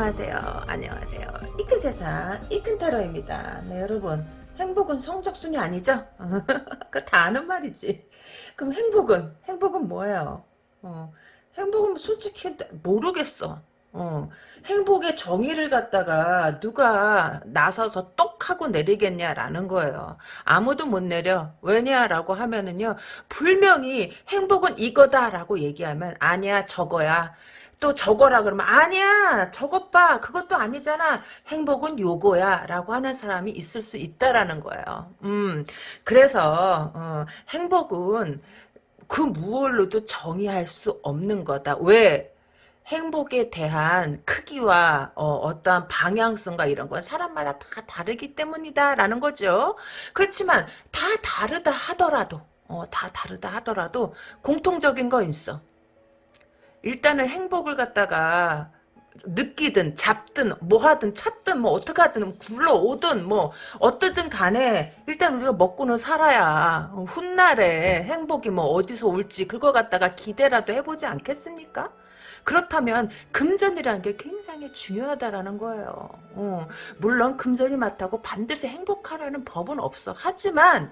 안녕하세요. 안녕하세요. 이큰 세상 이큰 타로입니다. 네 여러분 행복은 성적순이 아니죠? 그거 다 아는 말이지. 그럼 행복은 행복은 뭐예요? 어, 행복은 솔직히 모르겠어. 어, 행복의 정의를 갖다가 누가 나서서 똑 하고 내리겠냐라는 거예요. 아무도 못 내려. 왜냐라고 하면은요. 분명히 행복은 이거다라고 얘기하면 아니야 저거야. 또 저거라 그러면 아니야 저것 봐 그것도 아니잖아. 행복은 요거야. 라고 하는 사람이 있을 수 있다라는 거예요. 음 그래서 어, 행복은 그 무얼로도 정의할 수 없는 거다. 왜? 행복에 대한 크기와 어, 떠한 방향성과 이런 건 사람마다 다 다르기 때문이다라는 거죠. 그렇지만 다 다르다 하더라도 어, 다 다르다 하더라도 공통적인 거 있어. 일단은 행복을 갖다가 느끼든 잡든 뭐 하든 찾든 뭐 어떻게 하든 굴러오든 뭐 어떻든 간에 일단 우리가 먹고는 살아야 훗날에 행복이 뭐 어디서 올지 그거 갖다가 기대라도 해보지 않겠습니까? 그렇다면 금전이라는 게 굉장히 중요하다라는 거예요. 어, 물론 금전이 많다고 반드시 행복하라는 법은 없어. 하지만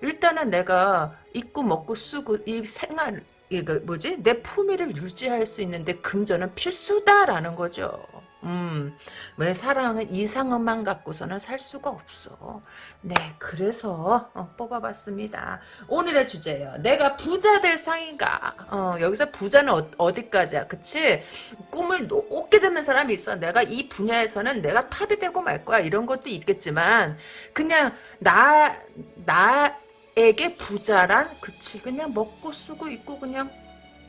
일단은 내가 입고 먹고 쓰고 이 생활 이거 뭐지 내 품위를 유지할 수 있는데 금전은 필수다라는 거죠. 음, 왜 사랑은 이상은만 갖고서는 살 수가 없어. 네, 그래서 어, 뽑아봤습니다. 오늘의 주제예요. 내가 부자 될 상인가? 어, 여기서 부자는 어, 디까지야 그치? 꿈을 높게 잡는 사람이 있어. 내가 이 분야에서는 내가 탑이 되고 말 거야. 이런 것도 있겠지만 그냥 나, 나 에게 부자란 그치 그냥 먹고 쓰고 있고 그냥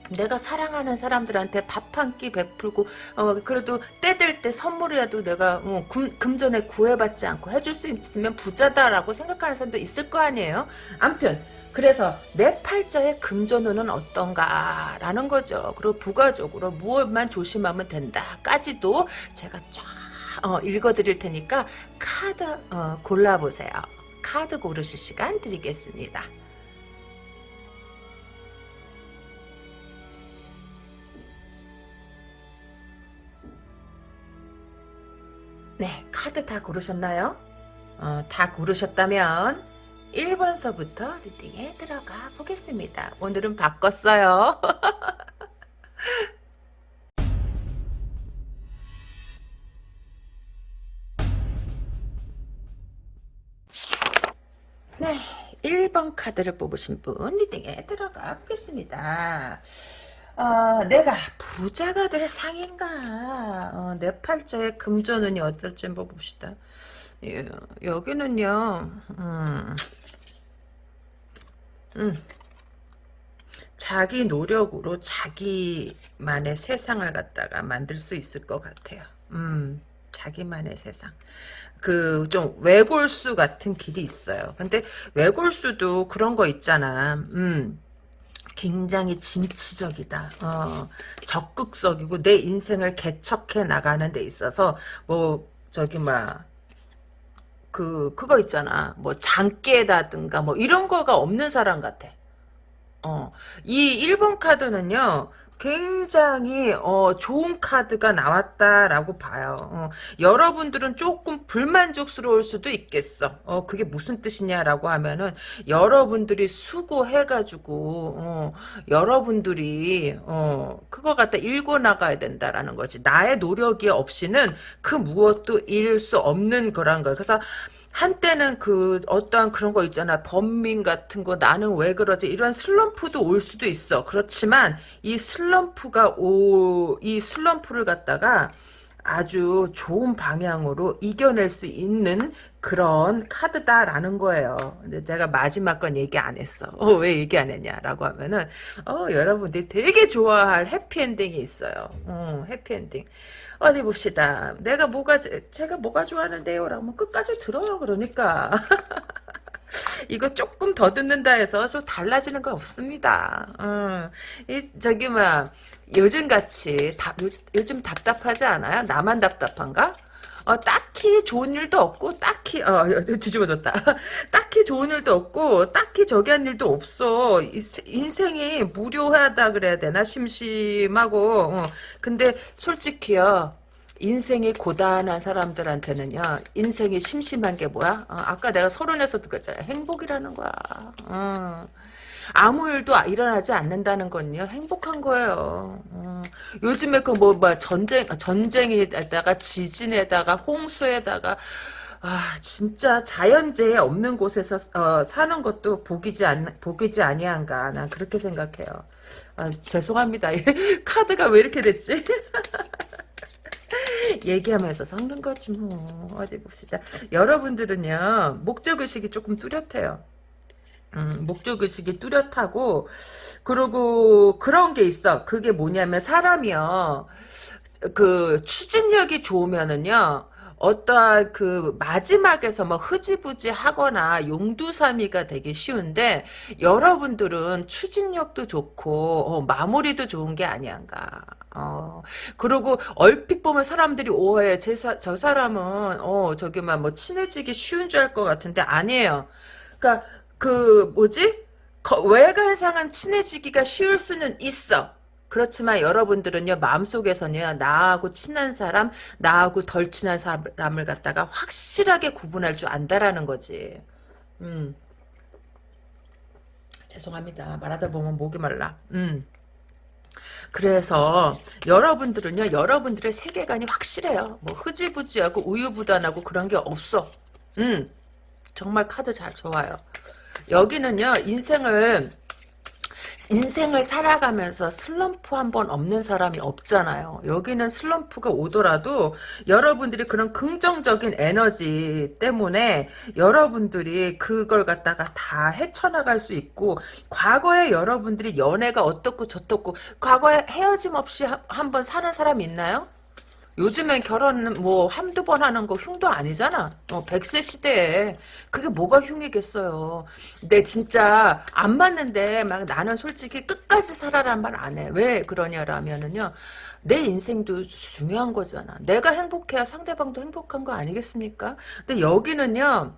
내가 사랑하는 사람들한테 밥 한 끼 베풀고 어 그래도 때될때 선물이라도 내가 어, 금, 금전에 구애받지 않고 해줄 수 있으면 부자다라고 생각하는 사람도 있을 거 아니에요. 암튼 그래서 내 팔자의 금전운은 어떤가라는 거죠. 그리고 부가적으로 무엇만 조심하면 된다까지도 제가 쫙 어, 읽어드릴 테니까 카드 어, 골라보세요. 카드 고르실 시간 드리겠습니다. 네, 카드 다 고르셨나요? 어, 다 고르셨다면 1번서부터 리딩에 들어가 보겠습니다. 오늘은 바꿨어요. 네, 1번 카드를 뽑으신 분 리딩에 들어가 보겠습니다. 어, 내가 부자가 될 상인가? 어, 내 팔자의 금전운이 어떨지 한번 봅시다. 예, 여기는요 음, 음, 자기 노력으로 자기만의 세상을 갖다가 만들 수 있을 것 같아요. 음, 자기만의 세상 그 좀 외골수 같은 길이 있어요 근데 외골수도 그런 거 있잖아 음 굉장히 진취적이다. 어, 적극적이고 내 인생을 개척해 나가는 데 있어서 뭐 저기 막 그 그거 있잖아. 뭐 장깨다든가 뭐 이런 거가 없는 사람 같아. 어. 이 1번 카드는요. 굉장히 어, 좋은 카드가 나왔다라고 봐요. 어, 여러분들은 조금 불만족스러울 수도 있겠어. 어, 그게 무슨 뜻이냐라고 하면은 여러분들이 수고해가지고 어, 여러분들이 어, 그거 갖다 읽고 나가야 된다라는 거지. 나의 노력이 없이는 그 무엇도 잃을 수 없는 거란 거야. 그래서 한때는 그 어떠한 그런 거 있잖아 범민 같은 거 나는 왜 그러지 이런 슬럼프도 올 수도 있어 그렇지만 이 슬럼프가 오 이 슬럼프를 갖다가 아주 좋은 방향으로 이겨낼 수 있는 그런 카드다라는 거예요. 근데 내가 마지막 건 얘기 안 했어. 어, 왜 얘기 안 했냐라고 하면은 어, 여러분들이 되게 좋아할 해피엔딩이 있어요. 어, 해피엔딩. 어디 봅시다. 내가 뭐가 제가 뭐가 좋아하는데요? 라고 끝까지 들어요. 그러니까. 이거 조금 더 듣는다 해서 좀 달라지는 거 없습니다. 어, 이 저기 막 요즘 같이 답, 요즘 답답하지 않아요? 나만 답답한가? 어, 딱히 좋은 일도 없고 딱히 어, 뒤집어졌다. 딱히 좋은 일도 없고 딱히 저기 한 일도 없어. 인생이 무료하다 그래야 되나 심심하고. 어. 근데 솔직히요. 인생이 고단한 사람들한테는요, 인생이 심심한 게 뭐야? 어, 아까 내가 서른에서도 그랬잖아. 행복이라는 거야. 어. 아무 일도 일어나지 않는다는 건요, 행복한 거예요. 어. 요즘에 그 뭐, 뭐, 전쟁, 전쟁에다가 지진에다가 홍수에다가, 아, 진짜 자연재해 없는 곳에서 어, 사는 것도 복이지 않, 복이지 아니한가. 난 그렇게 생각해요. 아, 죄송합니다. 카드가 왜 이렇게 됐지? 얘기하면서 섞는 거지 뭐 어디 봅시다 여러분들은요 목적의식이 조금 뚜렷해요 음, 목적 의식이 뚜렷하고 그리고 그런 게 있어 그게 뭐냐면 사람이요 그 추진력이 좋으면은요 어떠한 그 마지막에서 뭐 흐지부지 하거나 용두사미가 되기 쉬운데 여러분들은 추진력도 좋고 어, 마무리도 좋은 게 아니한가. 어, 그리고 얼핏 보면 사람들이 오해, 제 사, 저 사람은, 어, 저기 만 뭐 친해지기 쉬운 줄 알 것 같은데 아니에요. 그니까, 그, 뭐지? 거, 외관상은 친해지기가 쉬울 수는 있어. 그렇지만 여러분들은요 마음속에서는요 나하고 친한 사람 나하고 덜 친한 사람을 갖다가 확실하게 구분할 줄 안다라는 거지. 음. 죄송합니다. 말하다 보면 목이 말라. 음. 그래서 여러분들은요 여러분들의 세계관이 확실해요. 뭐 흐지부지하고 우유부단하고 그런 게 없어. 음. 정말 카드 잘 좋아요 여기는요 인생을 인생을 살아가면서 슬럼프 한 번 없는 사람이 없잖아요. 여기는 슬럼프가 오더라도 여러분들이 그런 긍정적인 에너지 때문에 여러분들이 그걸 갖다가 다 헤쳐나갈 수 있고 과거에 여러분들이 연애가 어떻고 저떻고 과거에 헤어짐 없이 한 번 사는 사람 있나요? 요즘엔 결혼 뭐 한두 번 하는 거 흉도 아니잖아. 어, 100세 시대에 그게 뭐가 흉이겠어요. 근데 진짜 안 맞는데 막 나는 솔직히 끝까지 살아란 말안 해. 왜 그러냐라면은요. 내 인생도 중요한 거잖아. 내가 행복해야 상대방도 행복한 거 아니겠습니까? 근데 여기는요.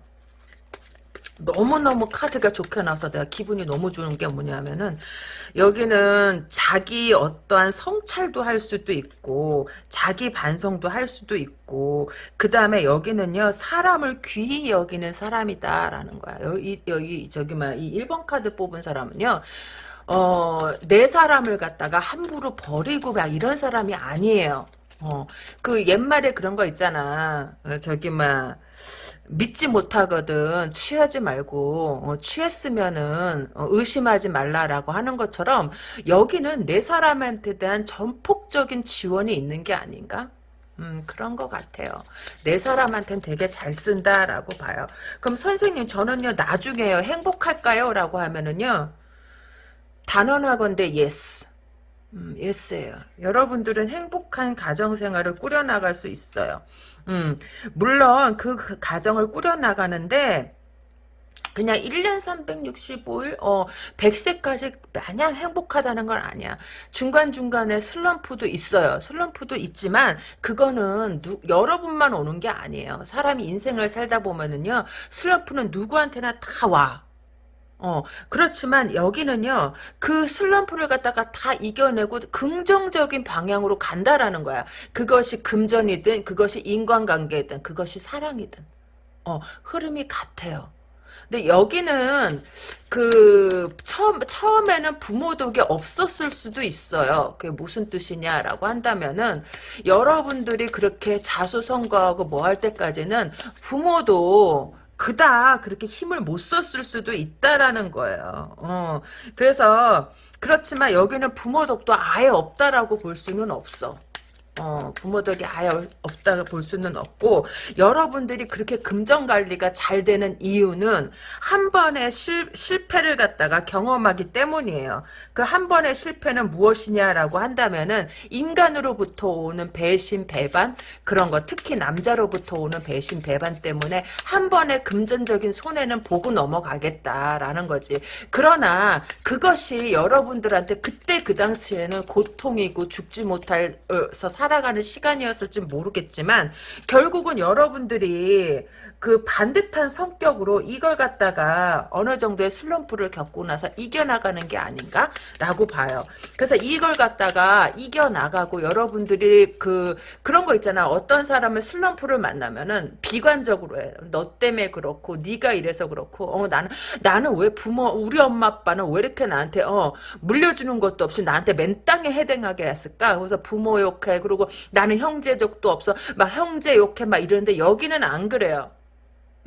너무너무 카드가 좋게 나와서 내가 기분이 너무 좋은 게 뭐냐면은 여기는 자기 어떠한 성찰도 할 수도 있고 자기 반성도 할 수도 있고 그 다음에 여기는요 사람을 귀히 여기는 사람이다 라는 거야 여기 여기 저기 막이 1번 카드 뽑은 사람은요 어, 내 사람을 갖다가 함부로 버리고 막 이런 사람이 아니에요. 어, 그 옛말에 그런 거 있잖아. 어, 저기 막 믿지 못하거든 취하지 말고 어, 취했으면은 어, 의심하지 말라라고 하는 것처럼 여기는 내 사람한테 대한 전폭적인 지원이 있는 게 아닌가? 음, 그런 것 같아요. 내 사람한테는 되게 잘 쓴다라고 봐요. 그럼 선생님, 저는요, 나중에요, 행복할까요? 라고 하면은요, 단언하건대, yes. 음, 예스예요. 여러분들은 행복한 가정생활을 꾸려나갈 수 있어요. 음, 물론 그, 그 가정을 꾸려나가는데 그냥 1년 365일, 어, 100세까지 마냥 행복하다는 건 아니야. 중간중간에 슬럼프도 있어요. 슬럼프도 있지만, 그거는 누, 여러분만 오는 게 아니에요. 사람이 인생을 살다 보면은요, 슬럼프는 누구한테나 다 와. 어, 그렇지만 여기는요, 그 슬럼프를 갖다가 다 이겨내고 긍정적인 방향으로 간다라는 거야. 그것이 금전이든, 그것이 인간관계든, 그것이 사랑이든. 어, 흐름이 같아요. 근데 여기는 그 처음 처음에는 부모 덕이 없었을 수도 있어요. 그게 무슨 뜻이냐라고 한다면은 여러분들이 그렇게 자수성가하고 뭐 할 때까지는 부모도 그다 그렇게 힘을 못 썼을 수도 있다라는 거예요. 어, 그래서 그렇지만 여기는 부모 덕도 아예 없다라고 볼 수는 없어. 어, 부모 덕이 아예 없다고 볼 수는 없고 여러분들이 그렇게 금전 관리가 잘 되는 이유는 한 번의 실, 실패를 갖다가 경험하기 때문이에요. 그 한 번의 실패는 무엇이냐라고 한다면은 인간으로부터 오는 배신 배반 그런 거 특히 남자로부터 오는 배신 배반 때문에 한 번의 금전적인 손해는 보고 넘어가겠다라는 거지. 그러나 그것이 여러분들한테 그때 그 당시에는 고통이고 죽지 못해서 살아가는 시간이었을지 모르겠지만 결국은 여러분들이 그 반듯한 성격으로 이걸 갖다가 어느 정도의 슬럼프를 겪고 나서 이겨나가는 게 아닌가라고 봐요. 그래서 이걸 갖다가 이겨나가고 여러분들이 그 그런 거 있잖아. 어떤 사람을 슬럼프를 만나면은 비관적으로 해. 너 때문에 그렇고 네가 이래서 그렇고 어 나는 나는 왜 부모 우리 엄마 아빠는 왜 이렇게 나한테 어 물려주는 것도 없이 나한테 맨 땅에 해댕하게 했을까? 그래서 부모 욕해. 그리고 나는 형제족도 없어. 막 형제 욕해 막 이러는데 여기는 안 그래요.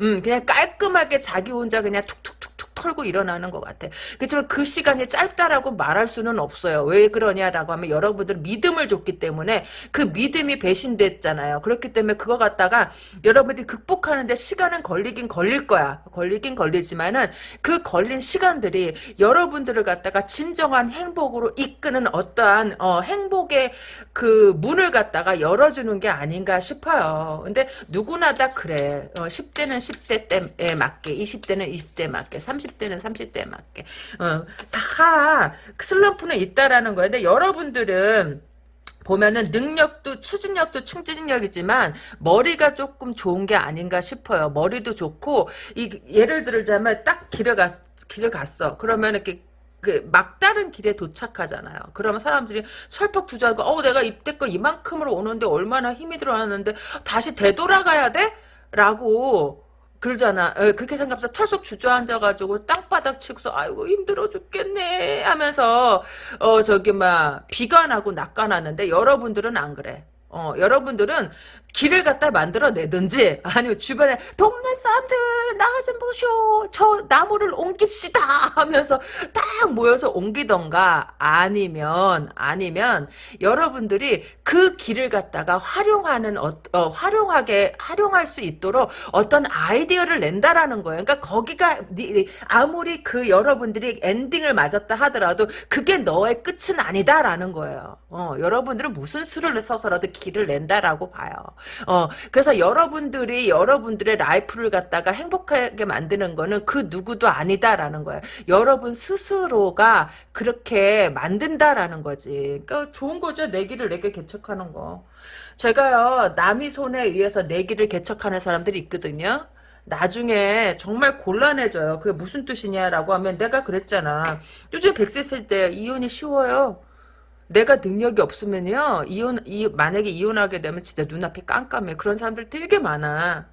음, 그냥 깔끔하게 자기 혼자 그냥 툭툭툭툭 털고 일어나는 것 같아. 그렇지만 그 시간이 짧다라고 말할 수는 없어요. 왜 그러냐라고 하면 여러분들 믿음을 줬기 때문에 그 믿음이 배신됐잖아요. 그렇기 때문에 그거 갖다가 여러분들이 극복하는데 시간은 걸리긴 걸릴 거야. 걸리긴 걸리지만은 그 걸린 시간들이 여러분들을 갖다가 진정한 행복으로 이끄는 어떠한 어, 행복의 그 문을 갖다가 열어주는 게 아닌가 싶어요. 근데 누구나 다 그래. 어, 10대는 10대 때에 맞게, 20대는 20대 맞게, 30 대는 30대 맞게. 어, 다 슬럼프는 있다라는 거예요. 근데 여러분들은 보면은 능력도 추진력도 충진력이지만 머리가 조금 좋은 게 아닌가 싶어요. 머리도 좋고 이 예를 들자면 딱 길을 갔 길을 갔어. 그러면 이렇게 그 막다른 길에 도착하잖아요. 그러면 사람들이 철퍽 투자하고 어 내가 이때껏 이만큼으로 오는데 얼마나 힘이 들어왔는데 다시 되돌아가야 돼? 라고 그러잖아. 에, 그렇게 생각해서 털썩 주저앉아가지고 땅바닥 치고서 아이고 힘들어 죽겠네 하면서 어 저기 막 비관하고 낙관하는데 여러분들은 안 그래. 어, 여러분들은 길을 갖다 만들어내든지 아니면 주변에 동네 사람들 나 좀 보쇼 저 나무를 옮깁시다 하면서 딱 모여서 옮기던가 아니면 아니면 여러분들이 그 길을 갖다가 활용하는 어, 어, 활용하게 활용할 수 있도록 어떤 아이디어를 낸다라는 거예요. 그러니까 거기가 아무리 그 여러분들이 엔딩을 맞았다 하더라도 그게 너의 끝은 아니다라는 거예요. 어, 여러분들은 무슨 수를 써서라도 길을 낸다라고 봐요. 어, 그래서 여러분들이 여러분들의 라이프를 갖다가 행복하게 만드는 거는 그 누구도 아니다라는 거예요. 여러분 스스로가 그렇게 만든다라는 거지. 그러니까 좋은 거죠. 내 길을 내게 개척하는 거. 제가요, 남의 손에 의해서 내 길을 개척하는 사람들이 있거든요. 나중에 정말 곤란해져요. 그게 무슨 뜻이냐라고 하면 내가 그랬잖아. 요즘 100세 쓸 때 이혼이 쉬워요. 내가 능력이 없으면요 이혼 이 만약에 이혼하게 되면 진짜 눈앞이 깜깜해. 그런 사람들 되게 많아.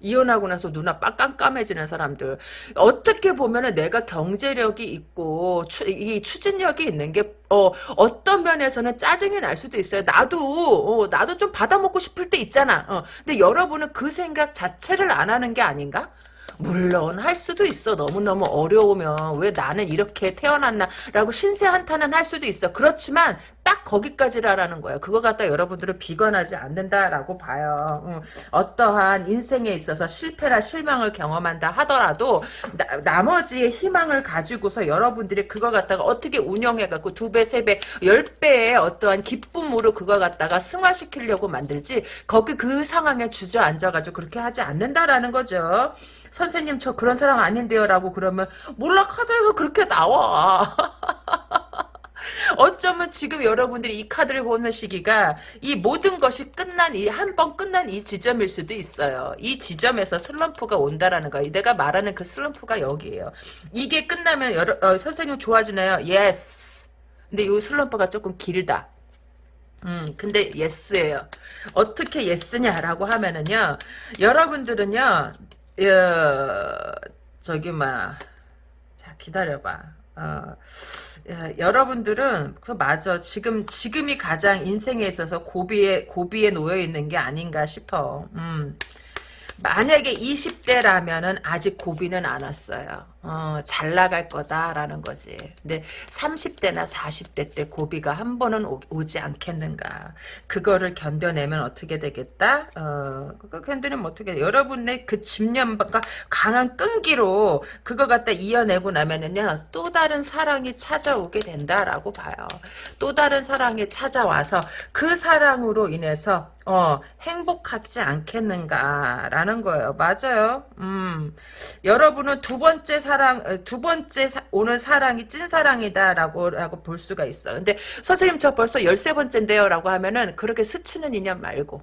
이혼하고 나서 눈앞 깜깜해지는 사람들. 어떻게 보면은 내가 경제력이 있고 추, 이 추진력이 있는 게 어, 어떤 면에서는 짜증이 날 수도 있어요. 나도 어, 나도 좀 받아먹고 싶을 때 있잖아. 어, 근데 여러분은 그 생각 자체를 안 하는 게 아닌가 물론 할 수도 있어. 너무너무 어려우면 왜 나는 이렇게 태어났나 라고 신세 한탄은 할 수도 있어. 그렇지만 딱 거기까지라는 거예요. 그거 갖다 여러분들은 비관하지 않는다라고 봐요. 응. 어떠한 인생에 있어서 실패나 실망을 경험한다 하더라도 나, 머지의 희망을 가지고서 여러분들이 그거 갖다가 어떻게 운영해갖고 두 배, 세 배, 열 배의 어떠한 기쁨으로 그거 갖다가 승화시키려고 만들지 거기 그 상황에 주저앉아가지고 그렇게 하지 않는다라는 거죠. 선생님 저 그런 사람 아닌데요 라고 그러면 몰라 카드에서 그렇게 나와 어쩌면 지금 여러분들이 이 카드를 보는 시기가 이 모든 것이 끝난 이 한 번 끝난 이 지점일 수도 있어요. 이 지점에서 슬럼프가 온다라는 거. 내가 말하는 그 슬럼프가 여기에요. 이게 끝나면 여러, 어, 선생님 좋아지나요? Yes. 근데 이 슬럼프가 조금 길다. 음, 근데 yes예요. 어떻게 예스냐라고 하면은요. 여러분들은요. 어, 저기 막, 자 기다려봐. 어, 야, 여러분들은 그 맞아. 지금 지금이 가장 인생에 있어서 고비에 고비에 놓여 있는 게 아닌가 싶어. 음. 만약에 20대라면은 아직 고비는 안 왔어요. 어, 잘 나갈 거다라는 거지. 근데 30대나 40대 때 고비가 한 번은 오, 지 않겠는가. 그거를 견뎌내면 어떻게 되겠다? 어, 그거 견디면 어떻게 돼? 여러분의 그 집념과 강한 끈기로 그거 갖다 이어내고 나면은요, 또 다른 사랑이 찾아오게 된다라고 봐요. 또 다른 사랑이 찾아와서 그 사랑으로 인해서 어, 행복하지 않겠는가라는 거예요. 맞아요. 음, 여러분은 두 번째 사랑, 어, 두 번째 사, 오는 사랑이 찐 사랑이다라고 라고 볼 수가 있어. 근데 선생님 저 벌써 열세 번째인데요 라고 하면은 그렇게 스치는 인연 말고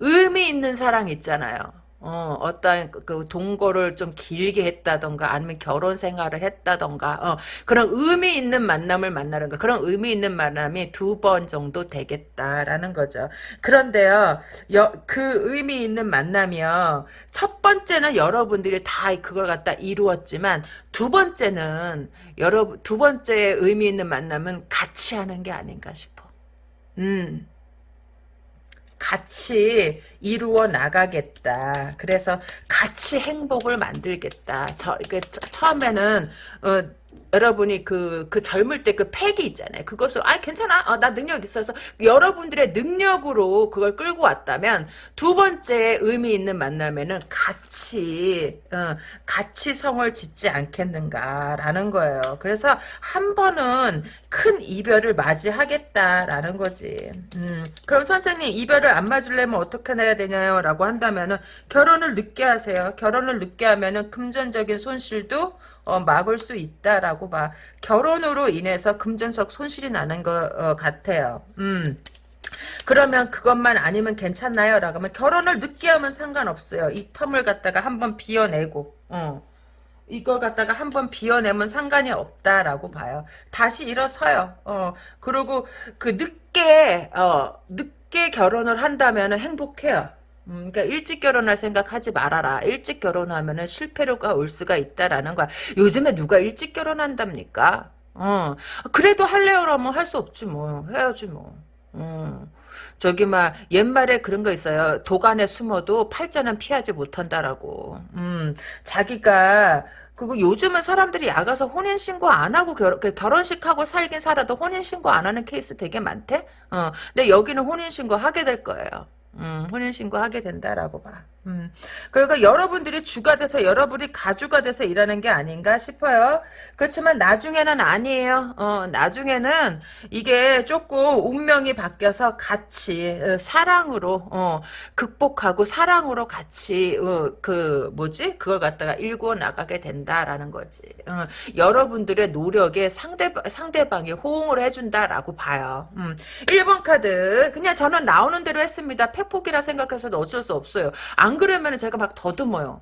의미 있는 사랑 있잖아요. 어, 어떤 그- 그 동거를 좀 길게 했다던가 아니면 결혼 생활을 했다던가 어, 그런 의미 있는 만남을 만나는 거 그런 의미 있는 만남이 두 번 정도 되겠다라는 거죠. 그런데요, 여, 그 의미 있는 만남이요. 첫 번째는 여러분들이 다 그걸 갖다 이루었지만 두 번째는 여러분 두 번째 의미 있는 만남은 같이 하는 게 아닌가 싶어. 음. 같이 이루어 나가겠다. 그래서 같이 행복을 만들겠다. 저, 이게 처- 처음에는, 어, 여러분이 그, 그 젊을 때그 패기 있잖아요. 그것을, 아, 괜찮아. 어, 나 능력 있어서. 여러분들의 능력으로 그걸 끌고 왔다면, 두 번째 의미 있는 만남에는 같이, 어, 같이 성을 짓지 않겠는가라는 거예요. 그래서 한 번은 큰 이별을 맞이하겠다라는 거지. 음, 그럼 선생님, 이별을 안 맞으려면 어떻게 해야 되냐요? 라고 한다면은, 결혼을 늦게 하세요. 결혼을 늦게 하면은 금전적인 손실도 어, 막을 수 있다라고 봐. 결혼으로 인해서 금전적 손실이 나는 것 어, 같아요. 음. 그러면 그것만 아니면 괜찮나요? 라고 하면 결혼을 늦게 하면 상관없어요. 이 텀을 갖다가 한번 비워내고, 어. 이걸 갖다가 한번 비워내면 상관이 없다라고 봐요. 다시 일어서요. 어. 그리고 그 늦게, 어, 늦게 결혼을 한다면 행복해요. 음, 그러니까 일찍 결혼할 생각하지 말아라. 일찍 결혼하면은 실패로가 올 수가 있다라는 거야. 요즘에 누가 일찍 결혼한답니까? 어, 그래도 할래요라면 할 수 없지 뭐. 해야지 뭐. 음. 저기 막 옛말에 그런 거 있어요. 도간에 숨어도 팔자는 피하지 못한다라고. 음, 자기가 그리고 요즘은 사람들이 야가서 혼인 신고 안 하고 결, 그 결혼식 하고 살긴 살아도 혼인 신고 안 하는 케이스 되게 많대. 어, 근데 여기는 혼인 신고 하게 될 거예요. 음, 혼인신고 하게 된다라고 봐. 음. 그러니까 여러분들이 주가 돼서 여러분이 가주가 돼서 일하는 게 아닌가 싶어요. 그렇지만 나중에는 아니에요. 어, 나중에는 이게 조금 운명이 바뀌어서 같이 어, 사랑으로 어, 극복하고 사랑으로 같이 어, 그 뭐지? 그걸 갖다가 일구어 나가게 된다라는 거지. 어, 여러분들의 노력에 상대 상대방이 호응을 해준다라고 봐요. 음. 1번 카드 그냥 저는 나오는 대로 했습니다. 팩폭이라 생각해서도 어쩔 수 없어요. 안 그러면 제가 막 더듬어요.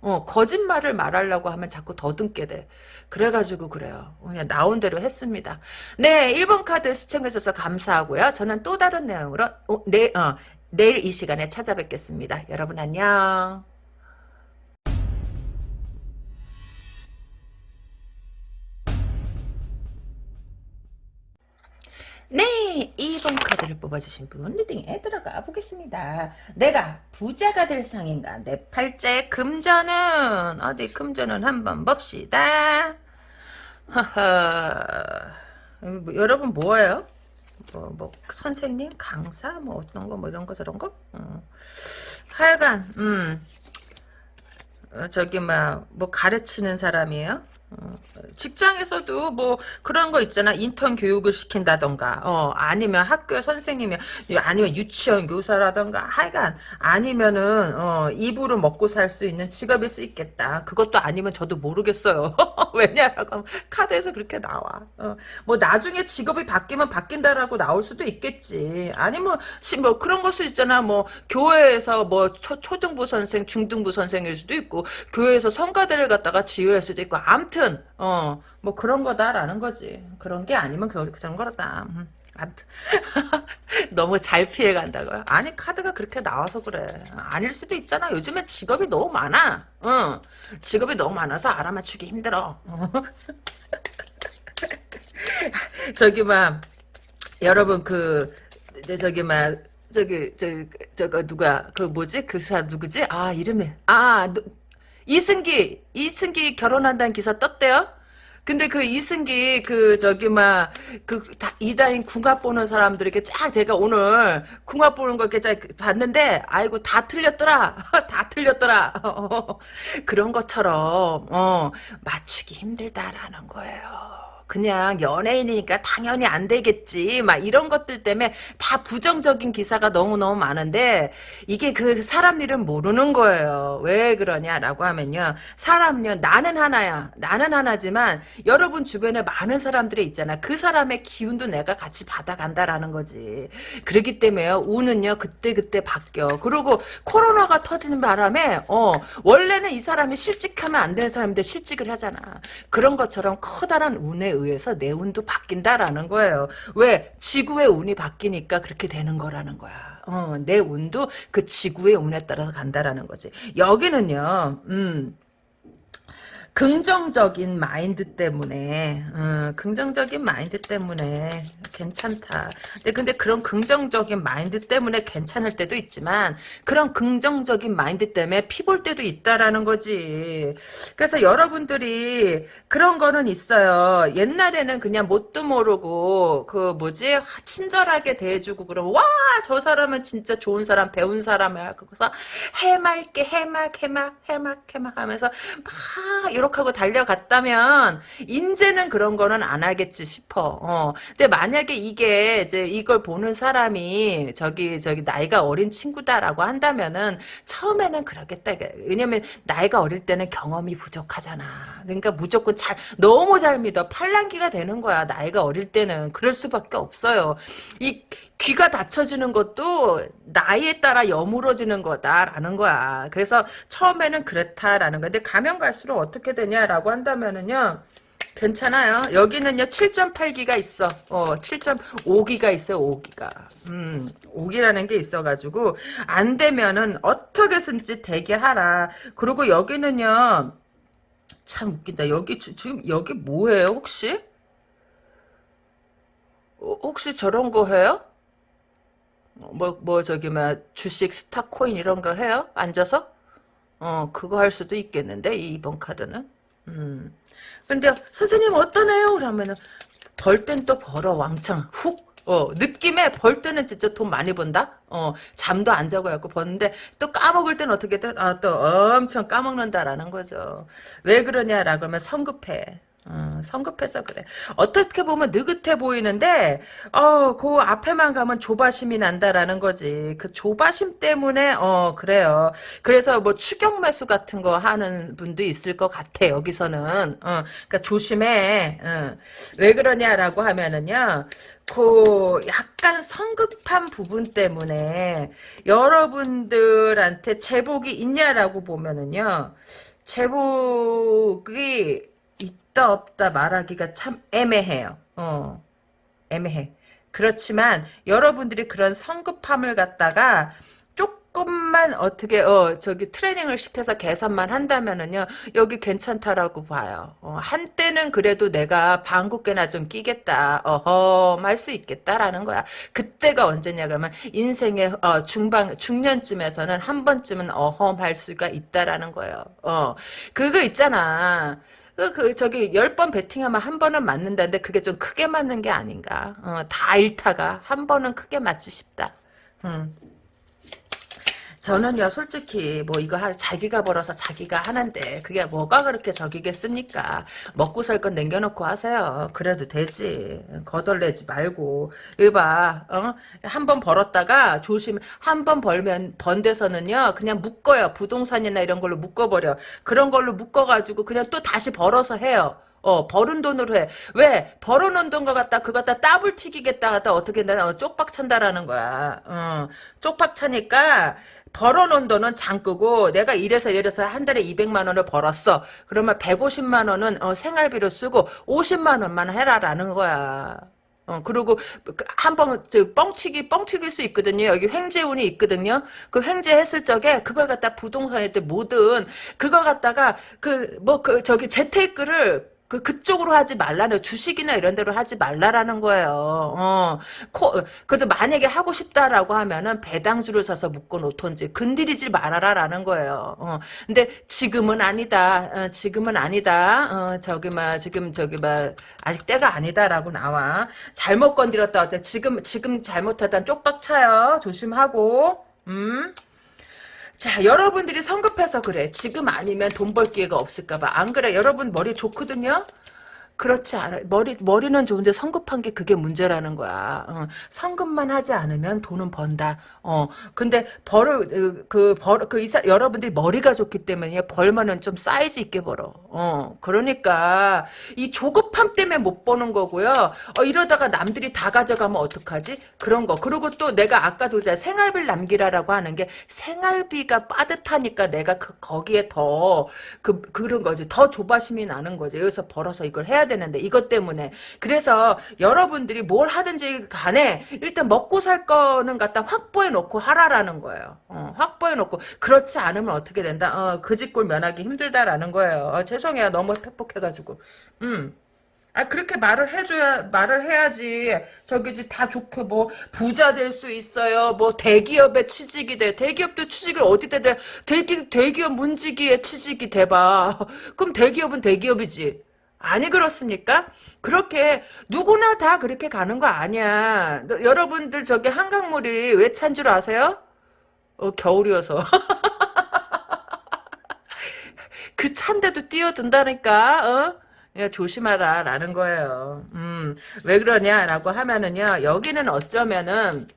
어, 거짓말을 말하려고 하면 자꾸 더듬게 돼. 그래가지고 그래요. 그냥 나온 대로 했습니다. 네, 1번 카드 시청해주셔서 감사하고요. 저는 또 다른 내용으로 어, 내, 어, 내일 이 시간에 찾아뵙겠습니다. 여러분 안녕. 네, 2번 카드를 뽑아주신 분 리딩에 들어가 보겠습니다. 내가 부자가 될 상인가? 내 팔자의 금전은 어디 금전은 한번 봅시다. 하하. 뭐, 여러분 뭐예요? 뭐, 뭐 선생님, 강사, 뭐 어떤 거, 뭐 이런 거 저런 거? 어. 하여간, 음, 어, 저기 막 뭐 가르치는 사람이에요? 어, 직장에서도 뭐 그런 거 있잖아. 인턴 교육을 시킨다던가 어 아니면 학교 선생님이 아니면 유치원 교사라던가 하여간 아니면은 어 입으로 먹고 살 수 있는 직업일 수 있겠다. 그것도 아니면 저도 모르겠어요. 왜냐하면 카드에서 그렇게 나와. 어, 뭐 나중에 직업이 바뀌면 바뀐다라고 나올 수도 있겠지. 아니면 시- 뭐 그런 것을 있잖아. 뭐 교회에서 뭐 초, 초등부 선생 중등부 선생일 수도 있고 교회에서 성가대를 갖다가 지휘할 수도 있고 암튼 어 뭐 그런 거다라는 거지. 그런 게 아니면 그 그런 거다 음, 암튼. 너무 잘 피해 간다고요? 아니 카드가 그렇게 나와서 그래. 아닐 수도 있잖아. 요즘에 직업이 너무 많아. 응 직업이 너무 많아서 알아맞추기 힘들어. 저기 막 여러분 그 네, 저기 막 저기 저 저거 누가 그 뭐지? 그 사람 누구지? 아 이름이. 아 누- 이승기 이승기 결혼한다는 기사 떴대요. 근데 그 이승기 그 저기 막 그 이다인 궁합 보는 사람들에게 쫙 제가 오늘 궁합 보는 거 이렇게 쫙 봤는데 아이고 다 틀렸더라 다 틀렸더라 그런 것처럼 어 맞추기 힘들다라는 거예요. 그냥 연예인이니까 당연히 안 되겠지. 막 이런 것들 때문에 다 부정적인 기사가 너무너무 많은데 이게 그 사람 일은 모르는 거예요. 왜 그러냐라고 하면요. 사람요 나는 하나야. 나는 하나지만 여러분 주변에 많은 사람들이 있잖아. 그 사람의 기운도 내가 같이 받아간다라는 거지. 그렇기 때문에 운은요 그때그때 바뀌어. 그리고 코로나가 터지는 바람에 어 원래는 이 사람이 실직하면 안 되는 사람인데 실직을 하잖아. 그런 것처럼 커다란 운에 의해서 내 운도 바뀐다라는 거예요. 왜? 지구의 운이 바뀌니까 그렇게 되는 거라는 거야. 어, 내 운도 그 지구의 운에 따라서 간다라는 거지. 여기는요, 음, 긍정적인 마인드 때문에 어, 긍정적인 마인드 때문에 괜찮다. 근데 근데 그런 긍정적인 마인드 때문에 괜찮을 때도 있지만 그런 긍정적인 마인드 때문에 피볼 때도 있다라는 거지. 그래서 여러분들이 그런 거는 있어요. 옛날에는 그냥 뭣도 모르고 그 뭐지 친절하게 대해주고 그러면 와 저 사람은 진짜 좋은 사람 배운 사람이야. 그래서 해맑게 해맑 해맑 해맑 해맑 하면서 막 이 렇게 하고 달려갔다면 인제는 그런 거는 안 하겠지 싶어. 어. 근데 만약에 이게 이제 이걸 보는 사람이 저기 저기 나이가 어린 친구다라고 한다면은 처음에는 그러겠다. 왜냐면 나이가 어릴 때는 경험이 부족하잖아. 그러니까 무조건 잘 너무 잘 믿어. 팔랑기가 되는 거야. 나이가 어릴 때는 그럴 수밖에 없어요. 이 귀가 닫혀지는 것도 나이에 따라 여물어지는 거다라는 거야. 그래서 처음에는 그렇다라는. 근데 가면 갈수록 어떻게 되냐라고 한다면은요. 괜찮아요. 여기는요, 7.8기가 있어. 어, 7.5기가 있어요, 5기가. 음, 5기라는 게 있어가지고, 안 되면은 어떻게든지 되게 하라. 그리고 여기는요, 참 웃긴다. 여기, 주, 지금, 여기 뭐예요, 혹시? 어, 혹시 저런 거 해요? 뭐, 뭐, 저기, 뭐, 주식, 스타 코인 이런 거 해요? 앉아서? 어, 그거 할 수도 있겠는데, 이 2번 카드는? 음. 근데, 선생님 어떠네요? 그러면은, 벌 땐 또 벌어, 왕창. 훅. 어, 느낌에 벌 때는 진짜 돈 많이 번다? 어, 잠도 안 자고 갖고 버는데, 또 까먹을 땐 어떻게 돼? 아, 또 엄청 까먹는다라는 거죠. 왜 그러냐라고 하면 성급해. 어, 성급해서 그래. 어떻게 보면 느긋해 보이는데, 어, 그 앞에만 가면 조바심이 난다라는 거지. 그 조바심 때문에, 어, 그래요. 그래서 뭐 추격 매수 같은 거 하는 분도 있을 것 같아, 여기서는. 어, 그니까 조심해. 어. 왜 그러냐라고 하면은요, 그 약간 성급한 부분 때문에 여러분들한테 제복이 있냐라고 보면은요, 제복이 있다 없다 말하기가 참 애매해요. 어, 애매해. 그렇지만 여러분들이 그런 성급함을 갖다가 조금만 어떻게 어 저기 트레이닝을 시켜서 개선만 한다면은요 여기 괜찮다라고 봐요. 어, 한때는 그래도 내가 방국계나 좀 끼겠다. 어허 할 수 있겠다라는 거야. 그때가 언제냐 그러면 인생의 어, 중반 중년쯤에서는 한 번쯤은 어허 할 수가 있다라는 거예요. 어 그거 있잖아. 그, 그, 저기, 열번 배팅하면 한 번은 맞는다는데, 그게 좀 크게 맞는 게 아닌가. 어, 다 잃다가, 한 번은 크게 맞지 싶다. 음. 저는요 솔직히 뭐 이거 하, 자기가 벌어서 자기가 하는데 그게 뭐가 그렇게 저기겠습니까 먹고 살 건 남겨놓고 하세요 그래도 되지 거덜내지 말고 이봐 어? 한번 벌었다가 조심 한 번 벌면 번 데서는요 그냥 묶어요 부동산이나 이런 걸로 묶어버려 그런 걸로 묶어가지고 그냥 또 다시 벌어서 해요 어, 벌은 돈으로 해. 왜? 벌어놓은 돈 갖다, 그거 갖다 따블 튀기겠다 갖다 어떻게, 나 어, 쪽박 찬다라는 거야. 어, 쪽박 차니까, 벌어놓은 돈은 장끄고 내가 이래서 이래서 한 달에 200만 원을 벌었어. 그러면 150만 원은 어, 생활비로 쓰고 50만 원만 해라라는 거야. 어, 그리고 한번 뻥튀기 뻥튀길 수 있거든요. 여기 횡재운이 있거든요. 그 횡재했을 적에 그걸 갖다 부동산에 때 뭐든 그걸 갖다가 그 뭐그 저기 재테크를 그, 그쪽으로 하지 말라는, 주식이나 이런 데로 하지 말라라는 거예요. 어, 코, 그래도 만약에 하고 싶다라고 하면은 배당주를 사서 묶어 놓던지, 건드리지 말아라라는 거예요. 어, 근데 지금은 아니다. 어, 지금은 아니다. 어, 저기, 막, 지금, 저기, 막, 아직 때가 아니다라고 나와. 잘못 건드렸다. 지금, 지금 잘못하다 쪽박 차요. 조심하고. 음. 자, 여러분들이 성급해서 그래. 지금 아니면 돈 벌 기회가 없을까봐. 안 그래? 여러분 머리 좋거든요? 그렇지 않아. 머리, 머리는 좋은데 성급한 게 그게 문제라는 거야. 어, 성급만 하지 않으면 돈은 번다. 어, 근데 벌을, 그, 그 벌, 그 이사, 여러분들이 머리가 좋기 때문에 벌면은 좀 사이즈 있게 벌어. 어, 그러니까, 이 조급함 때문에 못 버는 거고요. 어, 이러다가 남들이 다 가져가면 어떡하지? 그런 거. 그리고 또 내가 아까도 생활비를 남기라라고 하는 게 생활비가 빠듯하니까 내가 그, 거기에 더, 그, 그런 거지. 더 조바심이 나는 거지. 여기서 벌어서 이걸 해야 되는데 이것 때문에 그래서 여러분들이 뭘 하든지 간에 일단 먹고 살 거는 갖다 확보해 놓고 하라라는 거예요. 어, 확보해 놓고 그렇지 않으면 어떻게 된다? 어, 그 집골 면하기 힘들다라는 거예요. 어, 죄송해요. 너무 팩폭해가지고. 음. 아 그렇게 말을 해줘야 말을 해야지 저기 다 좋게 뭐 부자 될 수 있어요 뭐 대기업에 취직이 돼 대기업도 취직을 어디다 돼 대기 대기업 문직위에 취직이 돼봐 그럼 대기업은 대기업이지 아니 그렇습니까? 그렇게 누구나 다 그렇게 가는 거 아니야. 너, 여러분들 저기 한강물이 왜 찬 줄 아세요? 어, 겨울이어서. 그 찬데도 뛰어든다니까. 어? 야, 조심하라 라는 거예요. 음, 왜 그러냐라고 하면은요. 여기는 어쩌면은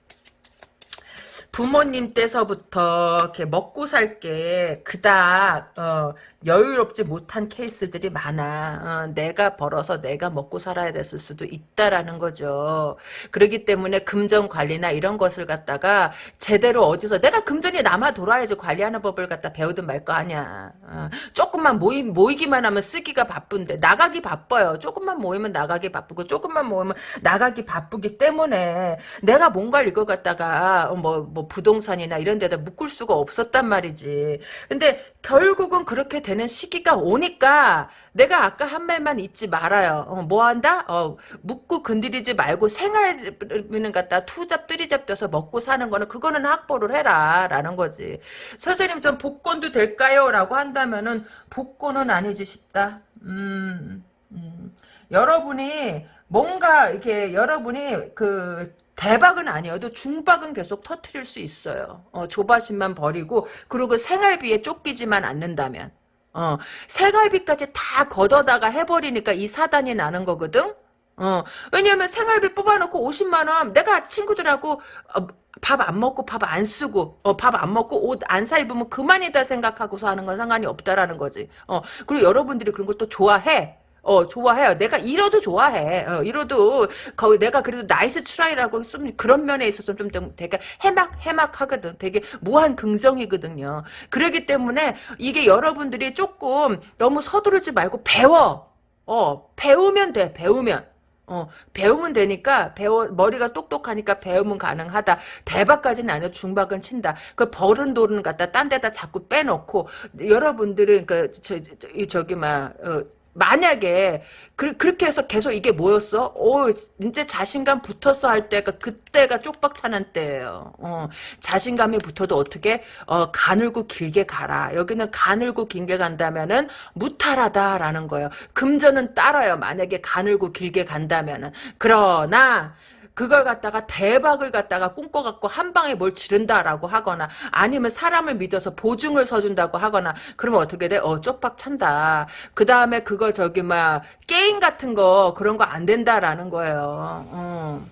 부모님 때서부터 이렇게 먹고 살 게 그닥 어, 여유롭지 못한 케이스들이 많아. 어, 내가 벌어서 내가 먹고 살아야 됐을 수도 있다라는 거죠. 그렇기 때문에 금전 관리나 이런 것을 갖다가 제대로 어디서 내가 금전이 남아 돌아야지 관리하는 법을 갖다 배우든 말 거 아니야. 어, 조금만 모이, 모이기만 하면 쓰기가 바쁜데 나가기 바빠요. 조금만 모이면 나가기 바쁘고 조금만 모이면 나가기 바쁘기 때문에 내가 뭔가를 이거 갖다가 뭐, 뭐 부동산이나 이런 데다 묶을 수가 없었단 말이지. 근데 결국은 그렇게 되는 시기가 오니까 내가 아까 한 말만 잊지 말아요. 어, 뭐 한다? 어, 묻고 건드리지 말고 생활비는 갖다 투잡 뜨리잡 떠서 먹고 사는 거는 그거는 확보를 해라 라는 거지. 선생님 전 복권도 될까요? 라고 한다면은 복권은 아니지 싶다. 음, 음. 여러분이 뭔가 이렇게 여러분이 그 대박은 아니어도 중박은 계속 터트릴 수 있어요. 어, 조바심만 버리고 그리고 생활비에 쫓기지만 않는다면 어, 생활비까지 다 걷어다가 해버리니까 이 사단이 나는 거거든. 어, 왜냐면 생활비 뽑아놓고 50만원, 내가 친구들하고, 어, 밥안 먹고 밥 안 쓰고, 어, 밥 안 먹고 옷 안 사 입으면 그만이다 생각하고서 하는 건 상관이 없다라는 거지. 어, 그리고 여러분들이 그런 걸 또 좋아해. 어, 좋아해요. 내가 잃어도 좋아해. 어, 잃어도, 거기 내가 그래도 nice try라고 쓰면 그런 면에 있어서 좀, 좀 되게 해맑, 해맑하거든. 되게 무한 긍정이거든요. 그러기 때문에 이게 여러분들이 조금 너무 서두르지 말고 배워. 어, 배우면 돼, 배우면. 어, 배우면 되니까, 배워, 머리가 똑똑하니까 배우면 가능하다. 대박까지는 아니야. 중박은 친다. 그 버른 돌은 갖다 딴 데다 자꾸 빼놓고, 여러분들은 그, 저, 저, 저기, 막, 어, 만약에 그, 렇게 해서 계속 이게 뭐였어? 오 이제 자신감 붙었어 할 때가 그때가 쪽박 차는 때예요. 어, 자신감이 붙어도 어떻게 어, 가늘고 길게 가라. 여기는 가늘고 길게 간다면은 무탈하다라는 거예요. 금전은 따라요. 만약에 가늘고 길게 간다면은 그러나 그걸 갖다가 대박을 갖다가 꿈꿔갖고 한 방에 뭘 지른다라고 하거나 아니면 사람을 믿어서 보증을 서준다고 하거나 그러면 어떻게 돼? 어 쪽박 찬다. 그 다음에 그거 저기 막 게임 같은 거 그런 거 안 된다라는 거예요. 어.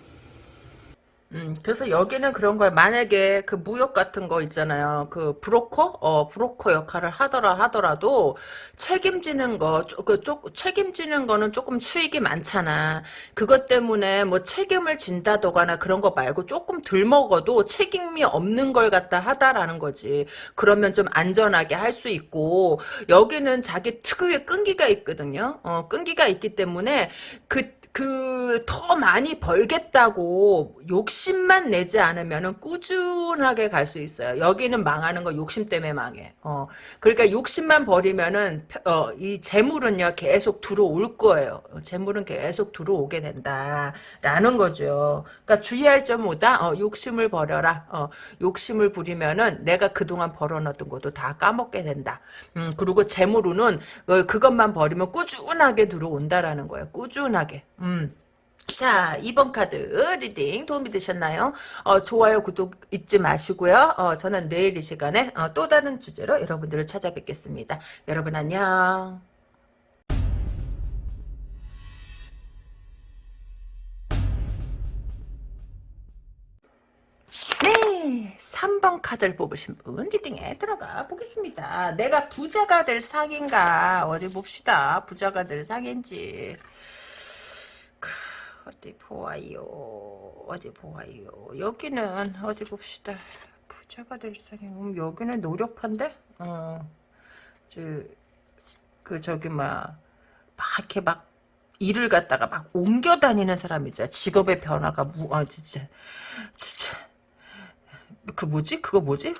음, 그래서 여기는 그런 거야. 만약에 그 무역 같은 거 있잖아요. 그 브로커? 어, 브로커 역할을 하더라 하더라도 책임지는 거, 그, 쪽, 책임지는 거는 조금 수익이 많잖아. 그것 때문에 뭐 책임을 진다거나 그런 거 말고 조금 덜 먹어도 책임이 없는 걸 갖다 하다라는 거지. 그러면 좀 안전하게 할 수 있고, 여기는 자기 특유의 끈기가 있거든요. 어, 끈기가 있기 때문에 그 그 더 많이 벌겠다고 욕심 만 내지 않으면 꾸준하게 갈 수 있어요. 여기는 망하는 거 욕심 때문에 망해. 어, 그러니까 욕심만 버리면은 어, 이 재물은요 계속 들어올 거예요. 재물은 계속 들어오게 된다라는 거죠. 그러니까 주의할 점 뭐다? 어, 욕심을 버려라. 어, 욕심을 부리면은 내가 그동안 벌어놨던 것도 다 까먹게 된다. 음, 그리고 재물은 어, 그것만 버리면 꾸준하게 들어온다라는 거예요. 꾸준하게. 음. 자 2번 카드 reading 도움이 되셨나요? 어, 좋아요 구독 잊지 마시고요. 어, 저는 내일 이 시간에 어, 또 다른 주제로 여러분들을 찾아뵙겠습니다. 여러분 안녕. 3번 카드를 뽑으신 분 리딩에 들어가 보겠습니다. 내가 부자가 될 상인가 어디 봅시다. 부자가 될 상인지. 어디 보아요. 어디 보아요. 여기는 어디 봅시다. 부자가 될 상인. 음, 여기는 노력한데? 어, 저, 그 저기 막, 막 이렇게 막 일을 갖다가 막 옮겨 다니는 사람 있잖아. 직업의 변화가 무, 아, 진짜, 진짜. 그 뭐지? 그거 뭐지?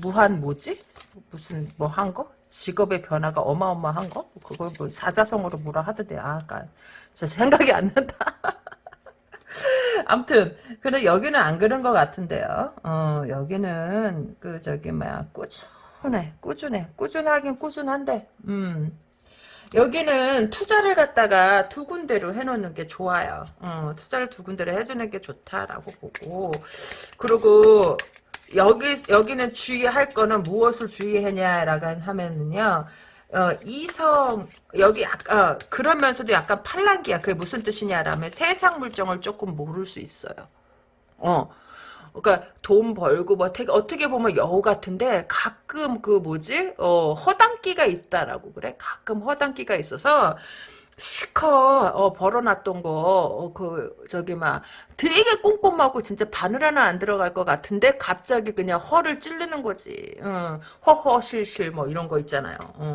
무한 뭐지? 무슨 뭐 한 거? 직업의 변화가 어마어마한 거? 그걸 뭐 사자성어로 뭐라 하던데. 아, 아까 진짜 생각이 안 난다. 아무튼 근데 여기는 안 그런 것 같은데요. 어 여기는 그 저기 뭐야 꾸준해, 꾸준해, 꾸준하긴 꾸준한데. 음. 여기는 투자를 갖다가 두 군데로 해놓는 게 좋아요. 어, 투자를 두 군데로 해주는 게 좋다라고 보고 그리고 여기 여기는 주의할 거는 무엇을 주의하냐라고 하면은요. 어, 이성 여기 약간 그러면서도 약간 팔랑기야. 그게 무슨 뜻이냐라면 세상 물정을 조금 모를 수 있어요. 어. 그러니까 돈 벌고 뭐 되게 어떻게 보면 여우 같은데 가끔 그 뭐지 어 허당기가 있다라고 그래 가끔 허당기가 있어서 실컷 어, 벌어놨던 거그 저기 막 되게 꼼꼼하고 진짜 바늘 하나 안 들어갈 것 같은데 갑자기 그냥 허를 찌르는 거지. 어, 허허실실 뭐 이런 거 있잖아요. 어.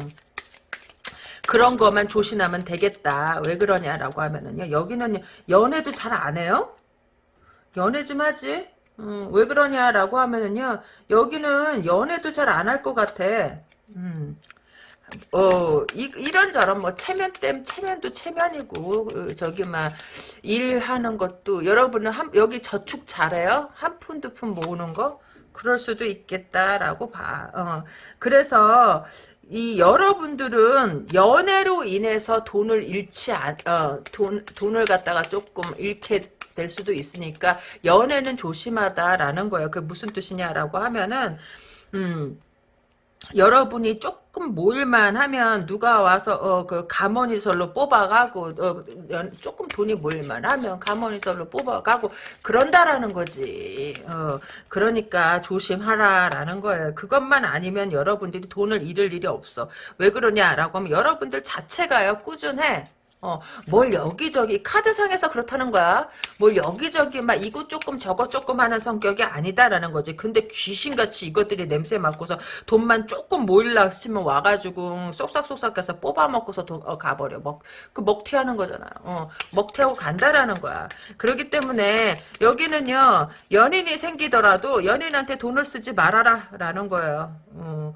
그런 거만 조심하면 되겠다. 왜 그러냐라고 하면은요. 여기는 연애도 잘 안 해요? 연애 좀 하지? 음, 왜 그러냐라고 하면은요. 여기는 연애도 잘 안 할 것 같아. 음. 어, 이, 이런저런 뭐 체면댐 체면도 체면이고 그, 저기 막 일하는 것도 여러분은 한, 여기 저축 잘해요? 한 푼 두 푼 모으는 거? 그럴 수도 있겠다라고 봐. 어. 그래서 이 여러분들은 연애로 인해서 돈을 잃지 않, 어, 돈, 돈을 갖다가 조금 잃게 될 수도 있으니까 연애는 조심하다라는 거예요. 그게 무슨 뜻이냐라고 하면은 음. 여러분이 조금 모일만 하면 누가 와서 어 그 가머니설로 뽑아가고 어 조금 돈이 모일만 하면 가머니설로 뽑아가고 그런다라는 거지. 어 그러니까 조심하라라는 거예요. 그것만 아니면 여러분들이 돈을 잃을 일이 없어. 왜 그러냐라고 하면 여러분들 자체가요 꾸준해. 어, 뭘 여기저기 카드상에서 그렇다는 거야. 뭘 여기저기 막 이것 조금 저것 조금 하는 성격이 아니다라는 거지. 근데 귀신같이 이것들이 냄새 맡고서 돈만 조금 모일라 싶으면 와가지고 쏙싹쏙싹 해서 뽑아 먹고서 도, 어, 가버려. 먹, 그 먹튀하는 거잖아. 어, 먹튀하고 간다라는 거야. 그렇기 때문에 여기는요, 연인이 생기더라도 연인한테 돈을 쓰지 말아라 라는 거예요. 어.